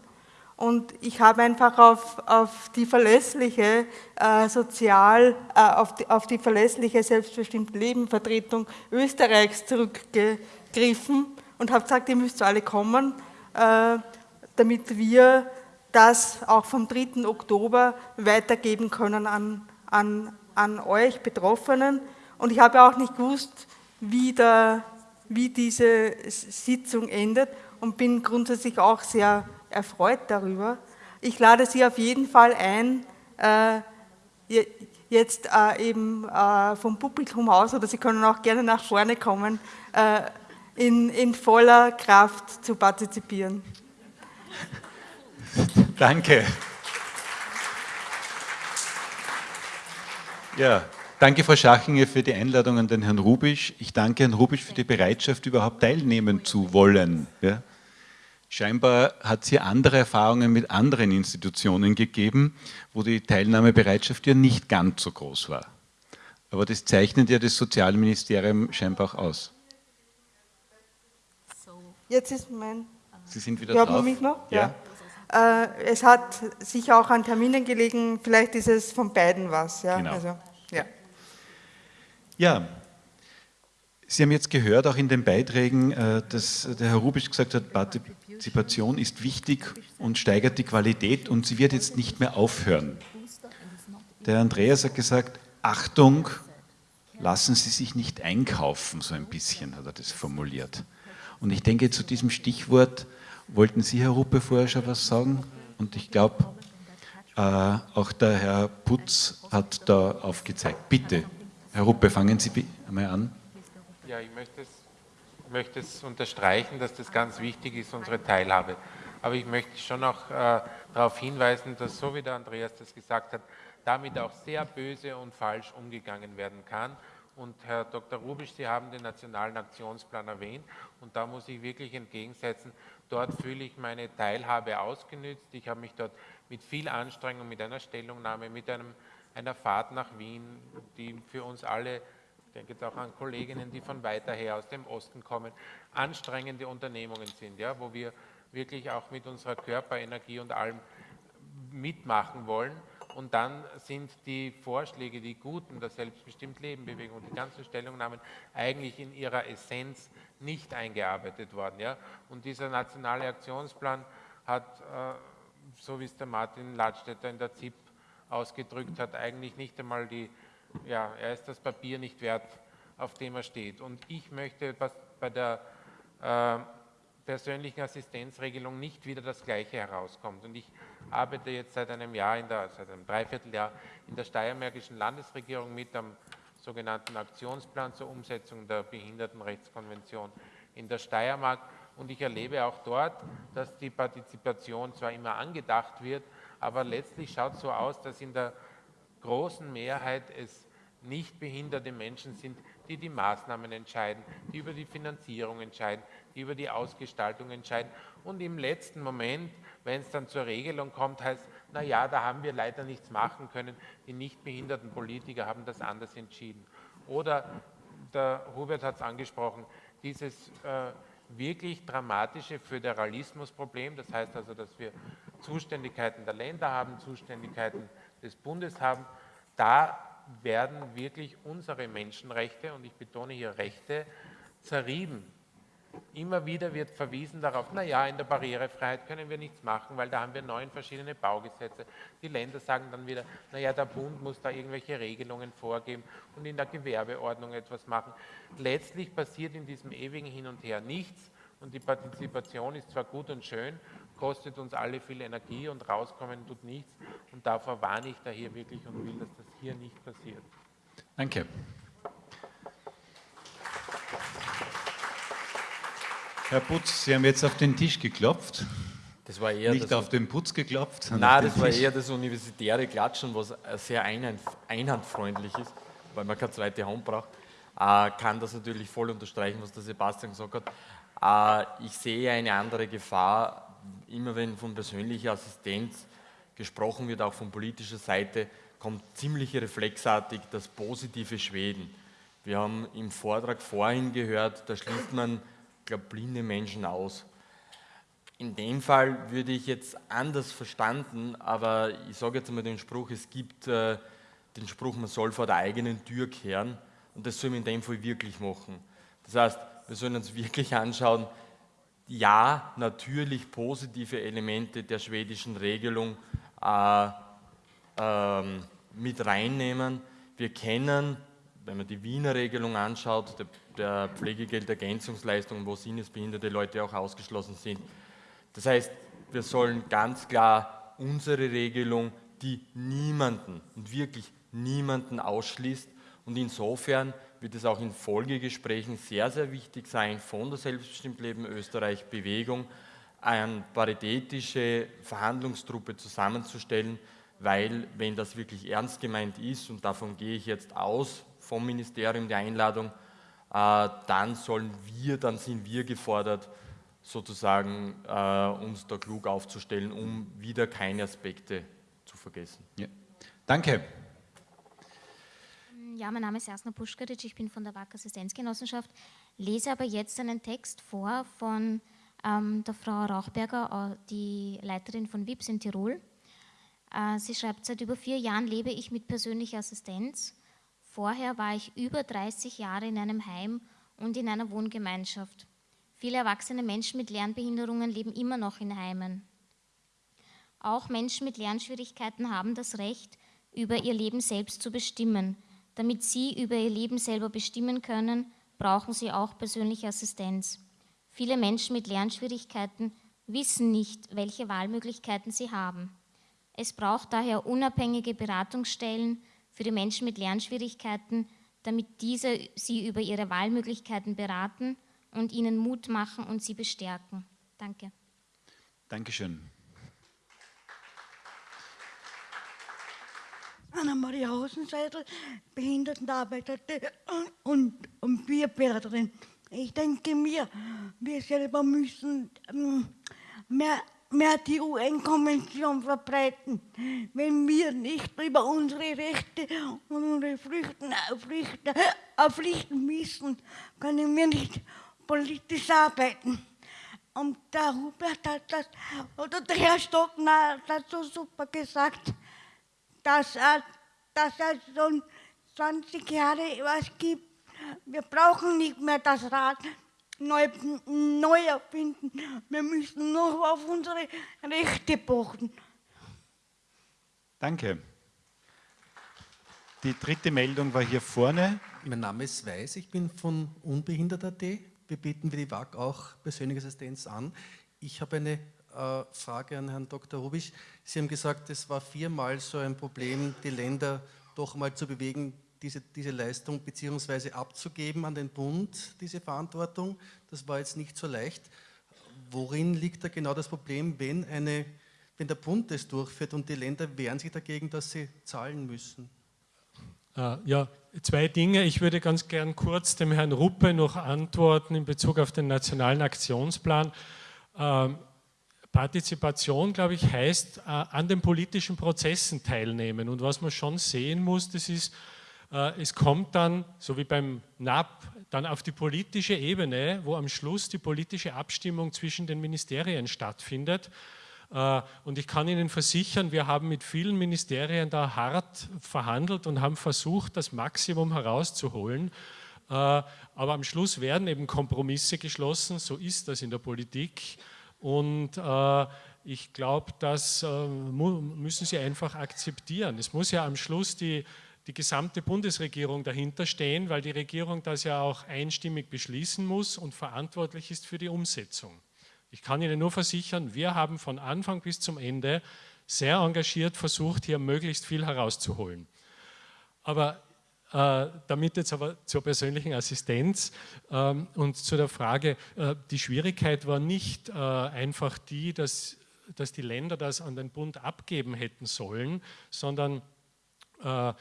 Und ich habe einfach auf, auf die verlässliche äh, Sozial, äh, auf, die, auf die verlässliche selbstbestimmte Lebenvertretung Österreichs zurückgegriffen und habe gesagt, ihr müsst alle kommen, äh, damit wir das auch vom 3. Oktober weitergeben können an, an, an euch Betroffenen. Und ich habe auch nicht gewusst, wie, der, wie diese Sitzung endet und bin grundsätzlich auch sehr erfreut darüber. Ich lade Sie auf jeden Fall ein, äh, jetzt äh, eben äh, vom Publikum aus, oder Sie können auch gerne nach vorne kommen, äh, in, in voller Kraft zu partizipieren. Danke. Ja, danke Frau Schachinger für die Einladung an den Herrn Rubisch. Ich danke Herrn Rubisch für die Bereitschaft, überhaupt teilnehmen zu wollen. Ja. Scheinbar hat es hier andere Erfahrungen mit anderen Institutionen gegeben, wo die Teilnahmebereitschaft ja nicht ganz so groß war. Aber das zeichnet ja das Sozialministerium scheinbar auch aus. Jetzt ist mein... Sie sind wieder drauf? mich noch? Ja. ja. Äh, es hat sich auch an Terminen gelegen, vielleicht ist es von beiden was. Ja? Genau. Also, ja. Ja, Sie haben jetzt gehört, auch in den Beiträgen, äh, dass der Herr Rubisch gesagt hat, Partizipation ist wichtig und steigert die Qualität und sie wird jetzt nicht mehr aufhören. Der Andreas hat gesagt, Achtung, lassen Sie sich nicht einkaufen, so ein bisschen hat er das formuliert. Und ich denke, zu diesem Stichwort wollten Sie, Herr Ruppe, vorher schon was sagen. Und ich glaube, äh, auch der Herr Putz hat da aufgezeigt. Bitte, Herr Ruppe, fangen Sie einmal an. Ja, ich möchte es, möchte es unterstreichen, dass das ganz wichtig ist, unsere Teilhabe. Aber ich möchte schon auch äh, darauf hinweisen, dass, so wie der Andreas das gesagt hat, damit auch sehr böse und falsch umgegangen werden kann. Und Herr Dr. Rubisch, Sie haben den Nationalen Aktionsplan erwähnt und da muss ich wirklich entgegensetzen, dort fühle ich meine Teilhabe ausgenützt. Ich habe mich dort mit viel Anstrengung, mit einer Stellungnahme, mit einem, einer Fahrt nach Wien, die für uns alle, ich denke jetzt auch an Kolleginnen, die von weiter her aus dem Osten kommen, anstrengende Unternehmungen sind, ja, wo wir wirklich auch mit unserer Körperenergie und allem mitmachen wollen. Und dann sind die Vorschläge, die guten der selbstbestimmt Leben Bewegung und die ganzen Stellungnahmen eigentlich in ihrer Essenz nicht eingearbeitet worden. Ja? Und dieser nationale Aktionsplan hat, äh, so wie es der Martin Ladstätter in der ZIP ausgedrückt hat, eigentlich nicht einmal die, ja, er ist das Papier nicht wert, auf dem er steht. Und ich möchte bei der äh, persönlichen Assistenzregelung nicht wieder das Gleiche herauskommt. Und ich arbeite jetzt seit einem Jahr, in der, seit einem Dreivierteljahr in der steiermärkischen Landesregierung mit am sogenannten Aktionsplan zur Umsetzung der Behindertenrechtskonvention in der Steiermark. Und ich erlebe auch dort, dass die Partizipation zwar immer angedacht wird, aber letztlich schaut es so aus, dass in der großen Mehrheit es nicht behinderte Menschen sind, die die Maßnahmen entscheiden, die über die Finanzierung entscheiden, die über die Ausgestaltung entscheiden. Und im letzten Moment, wenn es dann zur Regelung kommt, heißt, na ja, da haben wir leider nichts machen können. Die nicht behinderten Politiker haben das anders entschieden. Oder der Hubert hat es angesprochen, dieses äh, wirklich dramatische Föderalismusproblem, das heißt also, dass wir Zuständigkeiten der Länder haben, Zuständigkeiten des Bundes haben, da werden wirklich unsere Menschenrechte, und ich betone hier Rechte, zerrieben. Immer wieder wird verwiesen darauf, naja, in der Barrierefreiheit können wir nichts machen, weil da haben wir neun verschiedene Baugesetze. Die Länder sagen dann wieder, naja, der Bund muss da irgendwelche Regelungen vorgeben und in der Gewerbeordnung etwas machen. Letztlich passiert in diesem ewigen Hin und Her nichts und die Partizipation ist zwar gut und schön, kostet uns alle viel Energie und rauskommen tut nichts und davor warne ich da hier wirklich und will, dass das hier nicht passiert. Danke. Herr Putz, Sie haben jetzt auf den Tisch geklopft. Das war eher Nicht das, auf den Putz geklopft. sondern Nein, das war eher das universitäre Klatschen, was sehr einhand, einhandfreundlich ist, weil man keine zweite Hand braucht. Äh, kann das natürlich voll unterstreichen, was der Sebastian gesagt hat. Äh, ich sehe eine andere Gefahr, immer wenn von persönlicher Assistenz gesprochen wird, auch von politischer Seite, kommt ziemlich reflexartig das positive Schweden. Wir haben im Vortrag vorhin gehört, da schließt man, glaube blinde Menschen aus. In dem Fall würde ich jetzt anders verstanden, aber ich sage jetzt einmal den Spruch, es gibt äh, den Spruch, man soll vor der eigenen Tür kehren und das soll man in dem Fall wirklich machen. Das heißt, wir sollen uns wirklich anschauen, ja, natürlich positive Elemente der schwedischen Regelung äh, ähm, mit reinnehmen. Wir kennen, wenn man die Wiener Regelung anschaut, der, der Pflegegeldergänzungsleistungen, wo sinnesbehinderte Leute auch ausgeschlossen sind. Das heißt, wir sollen ganz klar unsere Regelung, die niemanden und wirklich niemanden ausschließt und insofern wird es auch in Folgegesprächen sehr, sehr wichtig sein, von der Selbstbestimmtleben Österreich Bewegung eine paritätische Verhandlungstruppe zusammenzustellen, weil wenn das wirklich ernst gemeint ist, und davon gehe ich jetzt aus vom Ministerium der Einladung, äh, dann sollen wir, dann sind wir gefordert, sozusagen äh, uns da klug aufzustellen, um wieder keine Aspekte zu vergessen. Ja. Danke. Ja, mein Name ist Jasna Puschkaric, ich bin von der WAC Assistenzgenossenschaft, lese aber jetzt einen Text vor von ähm, der Frau Rauchberger, die Leiterin von WIPS in Tirol. Äh, sie schreibt, seit über vier Jahren lebe ich mit persönlicher Assistenz. Vorher war ich über 30 Jahre in einem Heim und in einer Wohngemeinschaft. Viele erwachsene Menschen mit Lernbehinderungen leben immer noch in Heimen. Auch Menschen mit Lernschwierigkeiten haben das Recht, über ihr Leben selbst zu bestimmen. Damit sie über ihr Leben selber bestimmen können, brauchen sie auch persönliche Assistenz. Viele Menschen mit Lernschwierigkeiten wissen nicht, welche Wahlmöglichkeiten sie haben. Es braucht daher unabhängige Beratungsstellen für die Menschen mit Lernschwierigkeiten, damit diese sie über ihre Wahlmöglichkeiten beraten und ihnen Mut machen und sie bestärken. Danke. Dankeschön. Anna-Maria Hosenseidel, Behindertenarbeiterin und, und Bierberaterin. Ich denke mir, wir selber müssen ähm, mehr, mehr die UN-Konvention verbreiten. Wenn wir nicht über unsere Rechte und unsere Pflichten, Pflichten, äh, Pflichten wissen, können wir nicht politisch arbeiten. Und der Hubert hat das, oder der Herr Stockner hat das so super gesagt, dass, er, dass es schon 20 Jahre was gibt. Wir brauchen nicht mehr das Rad neu, neu erfinden. Wir müssen nur auf unsere Rechte pochen. Danke. Die dritte Meldung war hier vorne. Mein Name ist Weiß, ich bin von Unbehindert.at. Wir bieten wie die WAG auch persönliche Assistenz an. Ich habe eine Frage an Herrn Dr. Rubisch. Sie haben gesagt, es war viermal so ein Problem, die Länder doch mal zu bewegen, diese, diese Leistung beziehungsweise abzugeben an den Bund, diese Verantwortung. Das war jetzt nicht so leicht. Worin liegt da genau das Problem, wenn, eine, wenn der Bund das durchführt und die Länder wehren sich dagegen, dass sie zahlen müssen? Äh, ja, zwei Dinge. Ich würde ganz gern kurz dem Herrn Ruppe noch antworten in Bezug auf den nationalen Aktionsplan. Partizipation, glaube ich, heißt äh, an den politischen Prozessen teilnehmen. Und was man schon sehen muss, das ist, äh, es kommt dann, so wie beim NAP, dann auf die politische Ebene, wo am Schluss die politische Abstimmung zwischen den Ministerien stattfindet. Äh, und ich kann Ihnen versichern, wir haben mit vielen Ministerien da hart verhandelt und haben versucht, das Maximum herauszuholen. Äh, aber am Schluss werden eben Kompromisse geschlossen, so ist das in der Politik. Und äh, ich glaube, das müssen Sie einfach akzeptieren. Es muss ja am Schluss die, die gesamte Bundesregierung dahinter stehen, weil die Regierung das ja auch einstimmig beschließen muss und verantwortlich ist für die Umsetzung. Ich kann Ihnen nur versichern, wir haben von Anfang bis zum Ende sehr engagiert versucht, hier möglichst viel herauszuholen. Aber äh, damit jetzt aber zur persönlichen Assistenz ähm, und zu der Frage, äh, die Schwierigkeit war nicht äh, einfach die, dass, dass die Länder das an den Bund abgeben hätten sollen, sondern äh,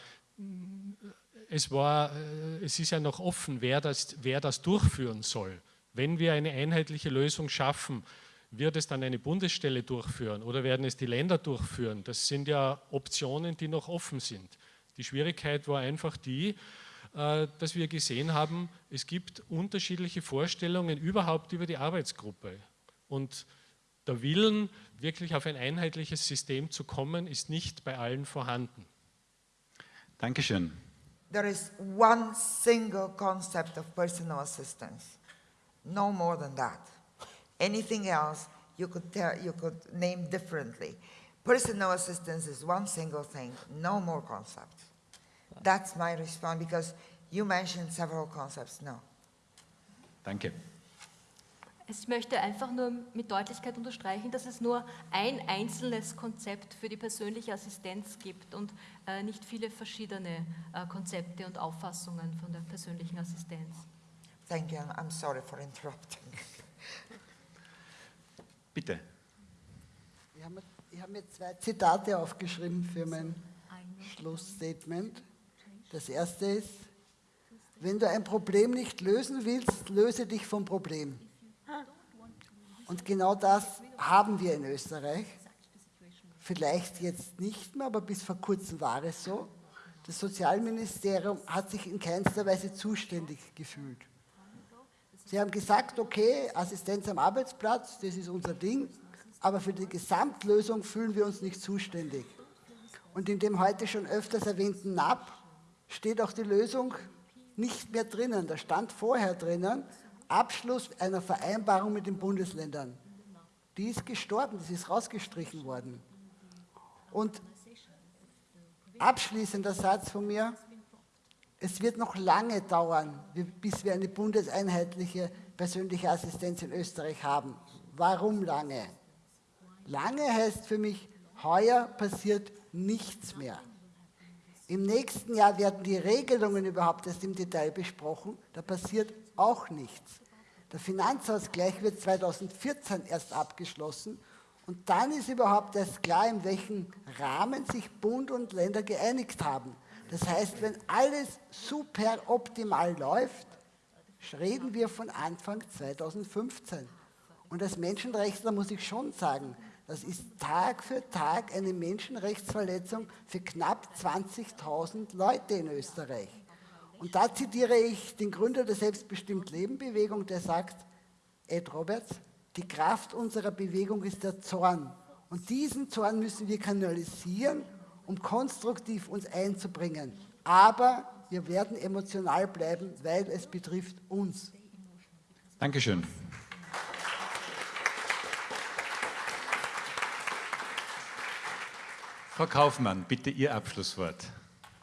es, war, äh, es ist ja noch offen, wer das, wer das durchführen soll. Wenn wir eine einheitliche Lösung schaffen, wird es dann eine Bundesstelle durchführen oder werden es die Länder durchführen? Das sind ja Optionen, die noch offen sind. Die Schwierigkeit war einfach die, äh, dass wir gesehen haben, es gibt unterschiedliche Vorstellungen überhaupt über die Arbeitsgruppe. Und der Willen, wirklich auf ein einheitliches System zu kommen, ist nicht bei allen vorhanden. Dankeschön. There is one single concept of personal assistance. No more than that. Anything else you could, tell, you could name differently. Personal assistance is one single thing, no more concepts. That's my response because you mentioned several concepts. No. Danke. Ich möchte einfach nur mit Deutlichkeit unterstreichen, dass es nur ein einzelnes Konzept für die persönliche Assistenz gibt und äh, nicht viele verschiedene äh, Konzepte und Auffassungen von der persönlichen Assistenz. Thank you. I'm sorry for interrupting. Bitte. Ich habe, ich habe mir zwei Zitate aufgeschrieben für mein Schlussstatement. Das erste ist, wenn du ein Problem nicht lösen willst, löse dich vom Problem. Und genau das haben wir in Österreich. Vielleicht jetzt nicht mehr, aber bis vor kurzem war es so. Das Sozialministerium hat sich in keinster Weise zuständig gefühlt. Sie haben gesagt, okay, Assistenz am Arbeitsplatz, das ist unser Ding, aber für die Gesamtlösung fühlen wir uns nicht zuständig. Und in dem heute schon öfters erwähnten NAP steht auch die Lösung nicht mehr drinnen. Da stand vorher drinnen, Abschluss einer Vereinbarung mit den Bundesländern. Die ist gestorben, das ist rausgestrichen worden. Und abschließender Satz von mir, es wird noch lange dauern, bis wir eine bundeseinheitliche persönliche Assistenz in Österreich haben. Warum lange? Lange heißt für mich, heuer passiert nichts mehr. Im nächsten Jahr werden die Regelungen überhaupt erst im Detail besprochen, da passiert auch nichts. Der Finanzausgleich wird 2014 erst abgeschlossen und dann ist überhaupt erst klar, in welchem Rahmen sich Bund und Länder geeinigt haben. Das heißt, wenn alles super optimal läuft, reden wir von Anfang 2015. Und als Menschenrechtler muss ich schon sagen, das ist Tag für Tag eine Menschenrechtsverletzung für knapp 20.000 Leute in Österreich. Und da zitiere ich den Gründer der Selbstbestimmt-Leben-Bewegung, der sagt, Ed Roberts, die Kraft unserer Bewegung ist der Zorn. Und diesen Zorn müssen wir kanalisieren um konstruktiv uns einzubringen. Aber wir werden emotional bleiben, weil es betrifft uns. Dankeschön. Frau Kaufmann, bitte Ihr Abschlusswort.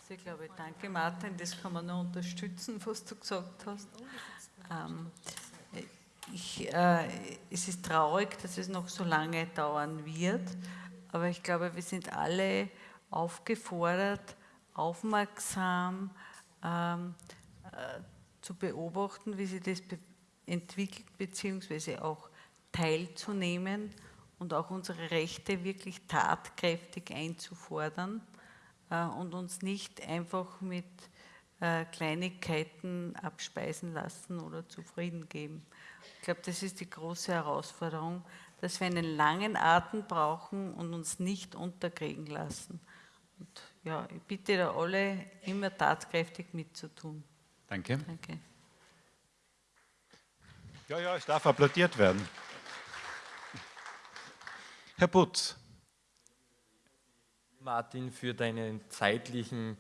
Ich glaube, danke Martin, das kann man nur unterstützen, was du gesagt hast. Ähm, ich, äh, es ist traurig, dass es noch so lange dauern wird, aber ich glaube, wir sind alle aufgefordert, aufmerksam ähm, äh, zu beobachten, wie sich das be entwickelt, beziehungsweise auch teilzunehmen und auch unsere Rechte wirklich tatkräftig einzufordern. äh, und uns nicht einfach mit äh, Kleinigkeiten abspeisen lassen oder zufrieden geben. Ich glaube, das ist die große Herausforderung, dass wir einen langen Atem brauchen und uns nicht unterkriegen lassen. Und ja, ich bitte da alle, immer tatkräftig mitzutun. Danke. Danke. Ja, ja, es darf applaudiert werden. Putz. Martin, für, deinen zeitlichen,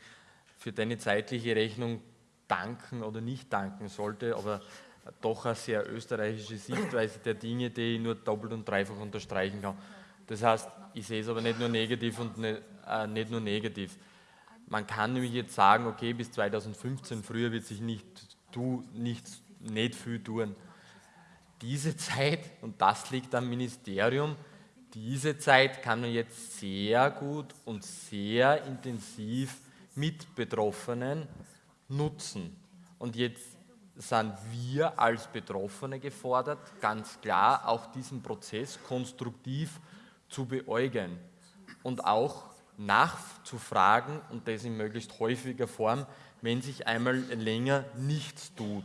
für deine zeitliche Rechnung danken oder nicht danken sollte, aber doch eine sehr österreichische Sichtweise der Dinge, die ich nur doppelt und dreifach unterstreichen kann. Das heißt, ich sehe es aber nicht nur negativ und nicht, äh, nicht nur negativ. Man kann nämlich jetzt sagen, okay, bis 2015, früher wird sich nicht, tu, nicht, nicht viel tun. Diese Zeit, und das liegt am Ministerium, diese Zeit kann man jetzt sehr gut und sehr intensiv mit Betroffenen nutzen. Und jetzt sind wir als Betroffene gefordert, ganz klar auch diesen Prozess konstruktiv zu beäugen und auch nachzufragen und das in möglichst häufiger Form, wenn sich einmal länger nichts tut.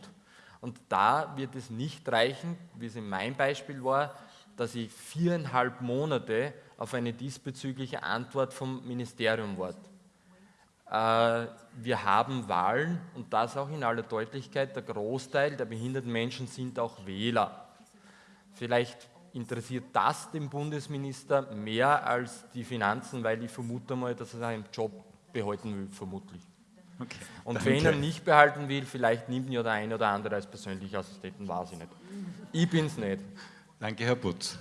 Und da wird es nicht reichen, wie es in meinem Beispiel war, dass ich viereinhalb Monate auf eine diesbezügliche Antwort vom Ministerium warte. Äh, wir haben Wahlen und das auch in aller Deutlichkeit. Der Großteil der behinderten Menschen sind auch Wähler. Vielleicht interessiert das den Bundesminister mehr als die Finanzen, weil ich vermute mal, dass er seinen Job behalten will, vermutlich. Okay, und danke. wenn er ihn nicht behalten will, vielleicht nimmt ihn ja der eine oder andere als persönlicher Assistenten, weiß ich nicht. Ich bin's nicht. Danke, Herr Putz.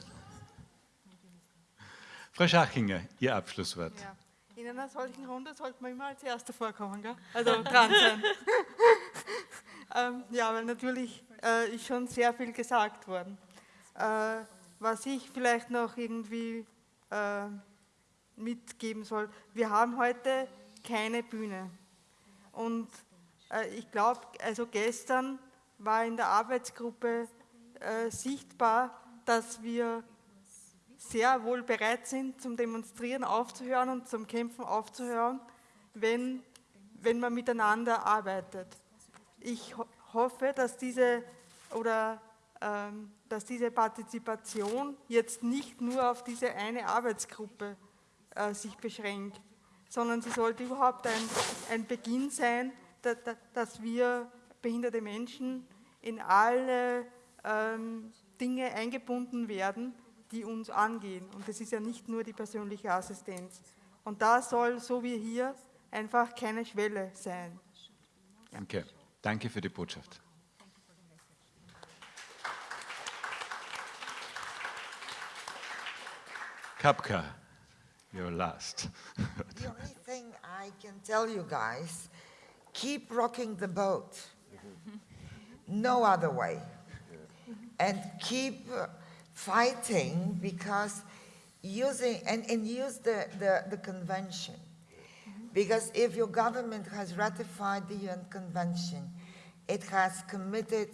Frau Schachinger, Ihr Abschlusswort. Ja. In einer solchen Runde sollte man immer als Erster vorkommen, gell? also dran sein. ähm, ja, weil natürlich äh, ist schon sehr viel gesagt worden. Äh, was ich vielleicht noch irgendwie äh, mitgeben soll, wir haben heute keine Bühne. Und äh, ich glaube, also gestern war in der Arbeitsgruppe äh, sichtbar, dass wir sehr wohl bereit sind, zum Demonstrieren aufzuhören und zum Kämpfen aufzuhören, wenn, wenn man miteinander arbeitet. Ich ho hoffe, dass diese, oder, ähm, dass diese Partizipation jetzt nicht nur auf diese eine Arbeitsgruppe äh, sich beschränkt, sondern sie sollte überhaupt ein, ein Beginn sein, da, da, dass wir behinderte Menschen in alle ähm, Dinge eingebunden werden, die uns angehen. Und das ist ja nicht nur die persönliche Assistenz. Und da soll, so wie hier, einfach keine Schwelle sein. Danke. Danke für die Botschaft. Kapka, you're last. The only thing I can tell you guys, keep rocking the boat. No other way. And keep fighting because using, and, and use the, the, the convention. Because if your government has ratified the UN Convention, it has committed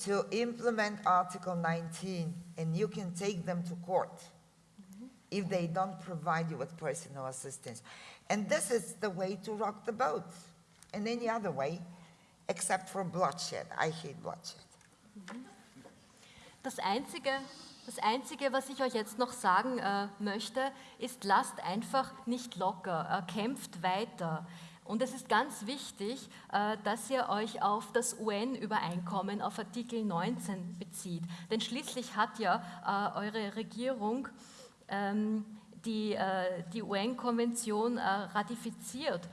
to implement Article 19, and you can take them to court if they don't provide you with personal assistance. And this is the way to rock the boat, and any other way, except for bloodshed. I hate bloodshed. Mm-hmm. Das Einzige, das Einzige, was ich euch jetzt noch sagen äh, möchte, ist, lasst einfach nicht locker, äh, kämpft weiter. Und es ist ganz wichtig, äh, dass ihr euch auf das UN-Übereinkommen, auf Artikel 19 bezieht. Denn schließlich hat ja äh, eure Regierung ähm, die, äh, die UN-Konvention ratifiziert,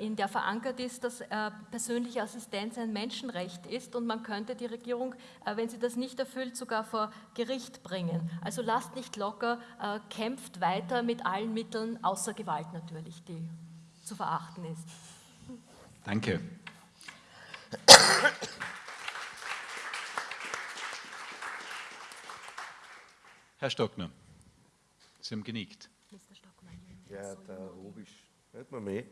in der verankert ist, dass äh, persönliche Assistenz ein Menschenrecht ist und man könnte die Regierung, äh, wenn sie das nicht erfüllt, sogar vor Gericht bringen. Also lasst nicht locker, äh, kämpft weiter mit allen Mitteln, außer Gewalt natürlich, die zu verachten ist. Danke. Herr Stockner, Sie haben genickt. Ja, der Rubisch, hört man mich?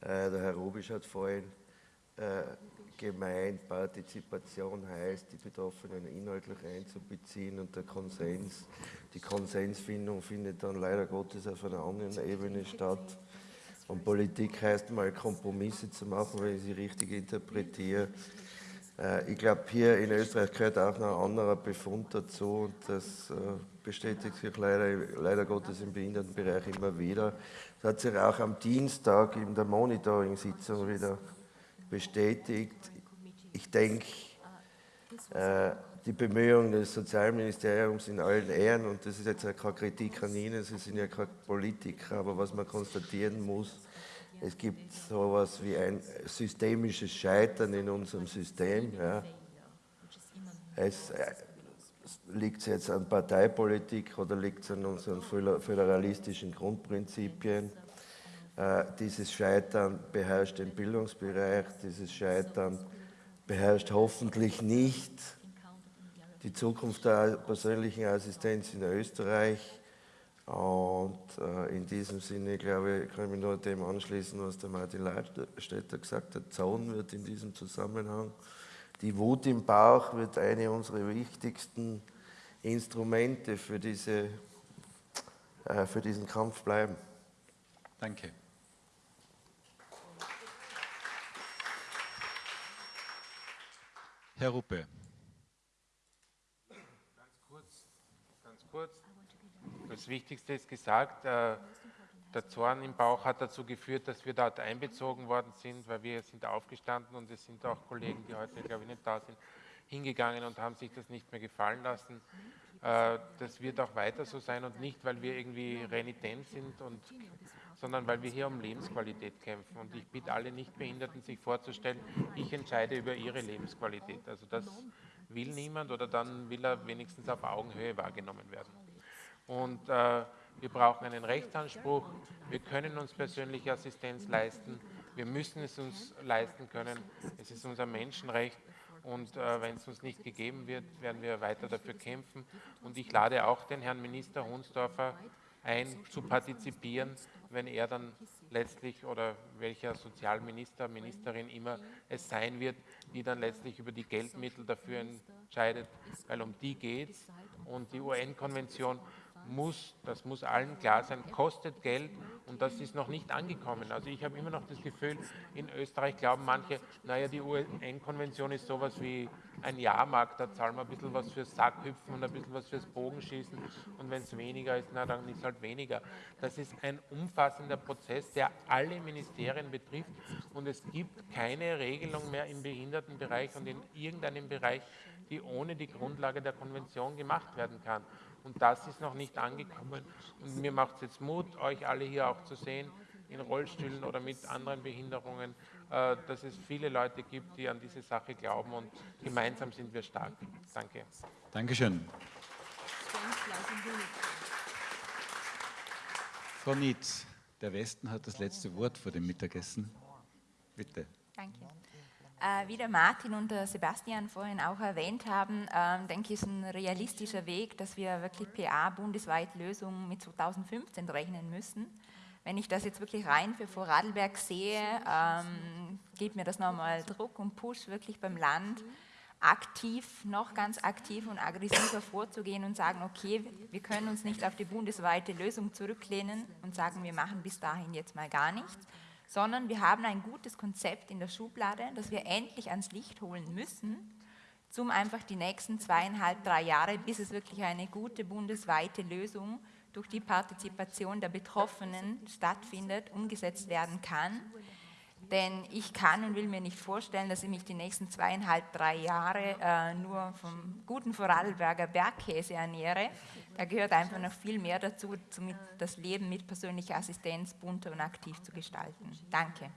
Äh, der Herr Rubisch hat vorhin äh, gemeint, Partizipation heißt, die Betroffenen inhaltlich einzubeziehen und der Konsens, die Konsensfindung findet dann leider Gottes auf einer anderen Ebene statt. Und Politik heißt mal Kompromisse zu machen, wenn ich sie richtig interpretiere. Äh, ich glaube, hier in Österreich gehört auch noch ein anderer Befund dazu und das äh, bestätigt sich leider, leider Gottes im Behindertenbereich immer wieder. Das hat sich auch am Dienstag in der Monitoring-Sitzung wieder bestätigt. Ich denke, äh, die Bemühungen des Sozialministeriums in allen Ehren, und das ist jetzt keine Kritik an Ihnen, Sie sind ja kein Politiker, aber was man konstatieren muss, es gibt so etwas wie ein systemisches Scheitern in unserem System. Ja. Es, äh, liegt es jetzt an Parteipolitik oder liegt es an unseren föderalistischen Grundprinzipien? Äh, dieses Scheitern beherrscht den Bildungsbereich, dieses Scheitern beherrscht hoffentlich nicht die Zukunft der persönlichen Assistenz in Österreich. Und äh, in diesem Sinne, glaube ich, kann ich mich nur dem anschließen, was der Martin Leitstädter gesagt hat. Zaun wird in diesem Zusammenhang, die Wut im Bauch wird eine unserer wichtigsten Instrumente für, diese, äh, für diesen Kampf bleiben. Danke. Herr Ruppe. kurz. Das Wichtigste ist gesagt. Äh, der Zorn im Bauch hat dazu geführt, dass wir dort einbezogen worden sind, weil wir sind aufgestanden und es sind auch Kollegen, die heute, glaube ich, nicht da sind, hingegangen und haben sich das nicht mehr gefallen lassen. Äh, das wird auch weiter so sein und nicht, weil wir irgendwie renitent sind, und, sondern weil wir hier um Lebensqualität kämpfen. Und ich bitte alle Nichtbehinderten, sich vorzustellen, ich entscheide über ihre Lebensqualität. Also das will niemand oder dann will er wenigstens auf Augenhöhe wahrgenommen werden. Und äh, wir brauchen einen Rechtsanspruch. Wir können uns persönliche Assistenz leisten. Wir müssen es uns leisten können. Es ist unser Menschenrecht. Und äh, wenn es uns nicht gegeben wird, werden wir weiter dafür kämpfen. Und ich lade auch den Herrn Minister Hunsdorfer ein, zu partizipieren, wenn er dann letztlich oder welcher Sozialminister, Ministerin immer es sein wird, die dann letztlich über die Geldmittel dafür entscheidet, weil um die geht es. Und die UN-Konvention muss, das muss allen klar sein, kostet Geld und das ist noch nicht angekommen. Also ich habe immer noch das Gefühl, in Österreich glauben manche, naja, die UN-Konvention ist sowas wie ein Jahrmarkt, da zahlen wir ein bisschen was fürs Sackhüpfen und ein bisschen was fürs Bogenschießen und wenn es weniger ist, na dann ist halt weniger. Das ist ein umfassender Prozess, der alle Ministerien betrifft und es gibt keine Regelung mehr im Behindertenbereich und in irgendeinem Bereich, die ohne die Grundlage der Konvention gemacht werden kann. Und das ist noch nicht angekommen. Und mir macht es jetzt Mut, euch alle hier auch zu sehen, in Rollstühlen oder mit anderen Behinderungen, äh, dass es viele Leute gibt, die an diese Sache glauben und gemeinsam sind wir stark. Danke. Dankeschön. Frau Nietz, der Westen hat das letzte Wort vor dem Mittagessen. Bitte. Danke. Äh, wie der Martin und der Sebastian vorhin auch erwähnt haben, äh, denke ich, ist ein realistischer Weg, dass wir wirklich PA bundesweit Lösungen mit 2015 rechnen müssen. Wenn ich das jetzt wirklich rein für Vorarlberg sehe, ähm, gibt mir das nochmal Druck und Push wirklich beim Land aktiv, noch ganz aktiv und aggressiver vorzugehen und sagen, okay, wir können uns nicht auf die bundesweite Lösung zurücklehnen und sagen, wir machen bis dahin jetzt mal gar nichts, sondern wir haben ein gutes Konzept in der Schublade, das wir endlich ans Licht holen müssen, zum einfach die nächsten zweieinhalb, drei Jahre, bis es wirklich eine gute bundesweite Lösung durch die Partizipation der Betroffenen stattfindet, umgesetzt werden kann. Denn ich kann und will mir nicht vorstellen, dass ich mich die nächsten zweieinhalb, drei Jahre äh, nur vom guten Vorarlberger Bergkäse ernähre. Da gehört einfach noch viel mehr dazu, das Leben mit persönlicher Assistenz bunter und aktiv zu gestalten. Danke.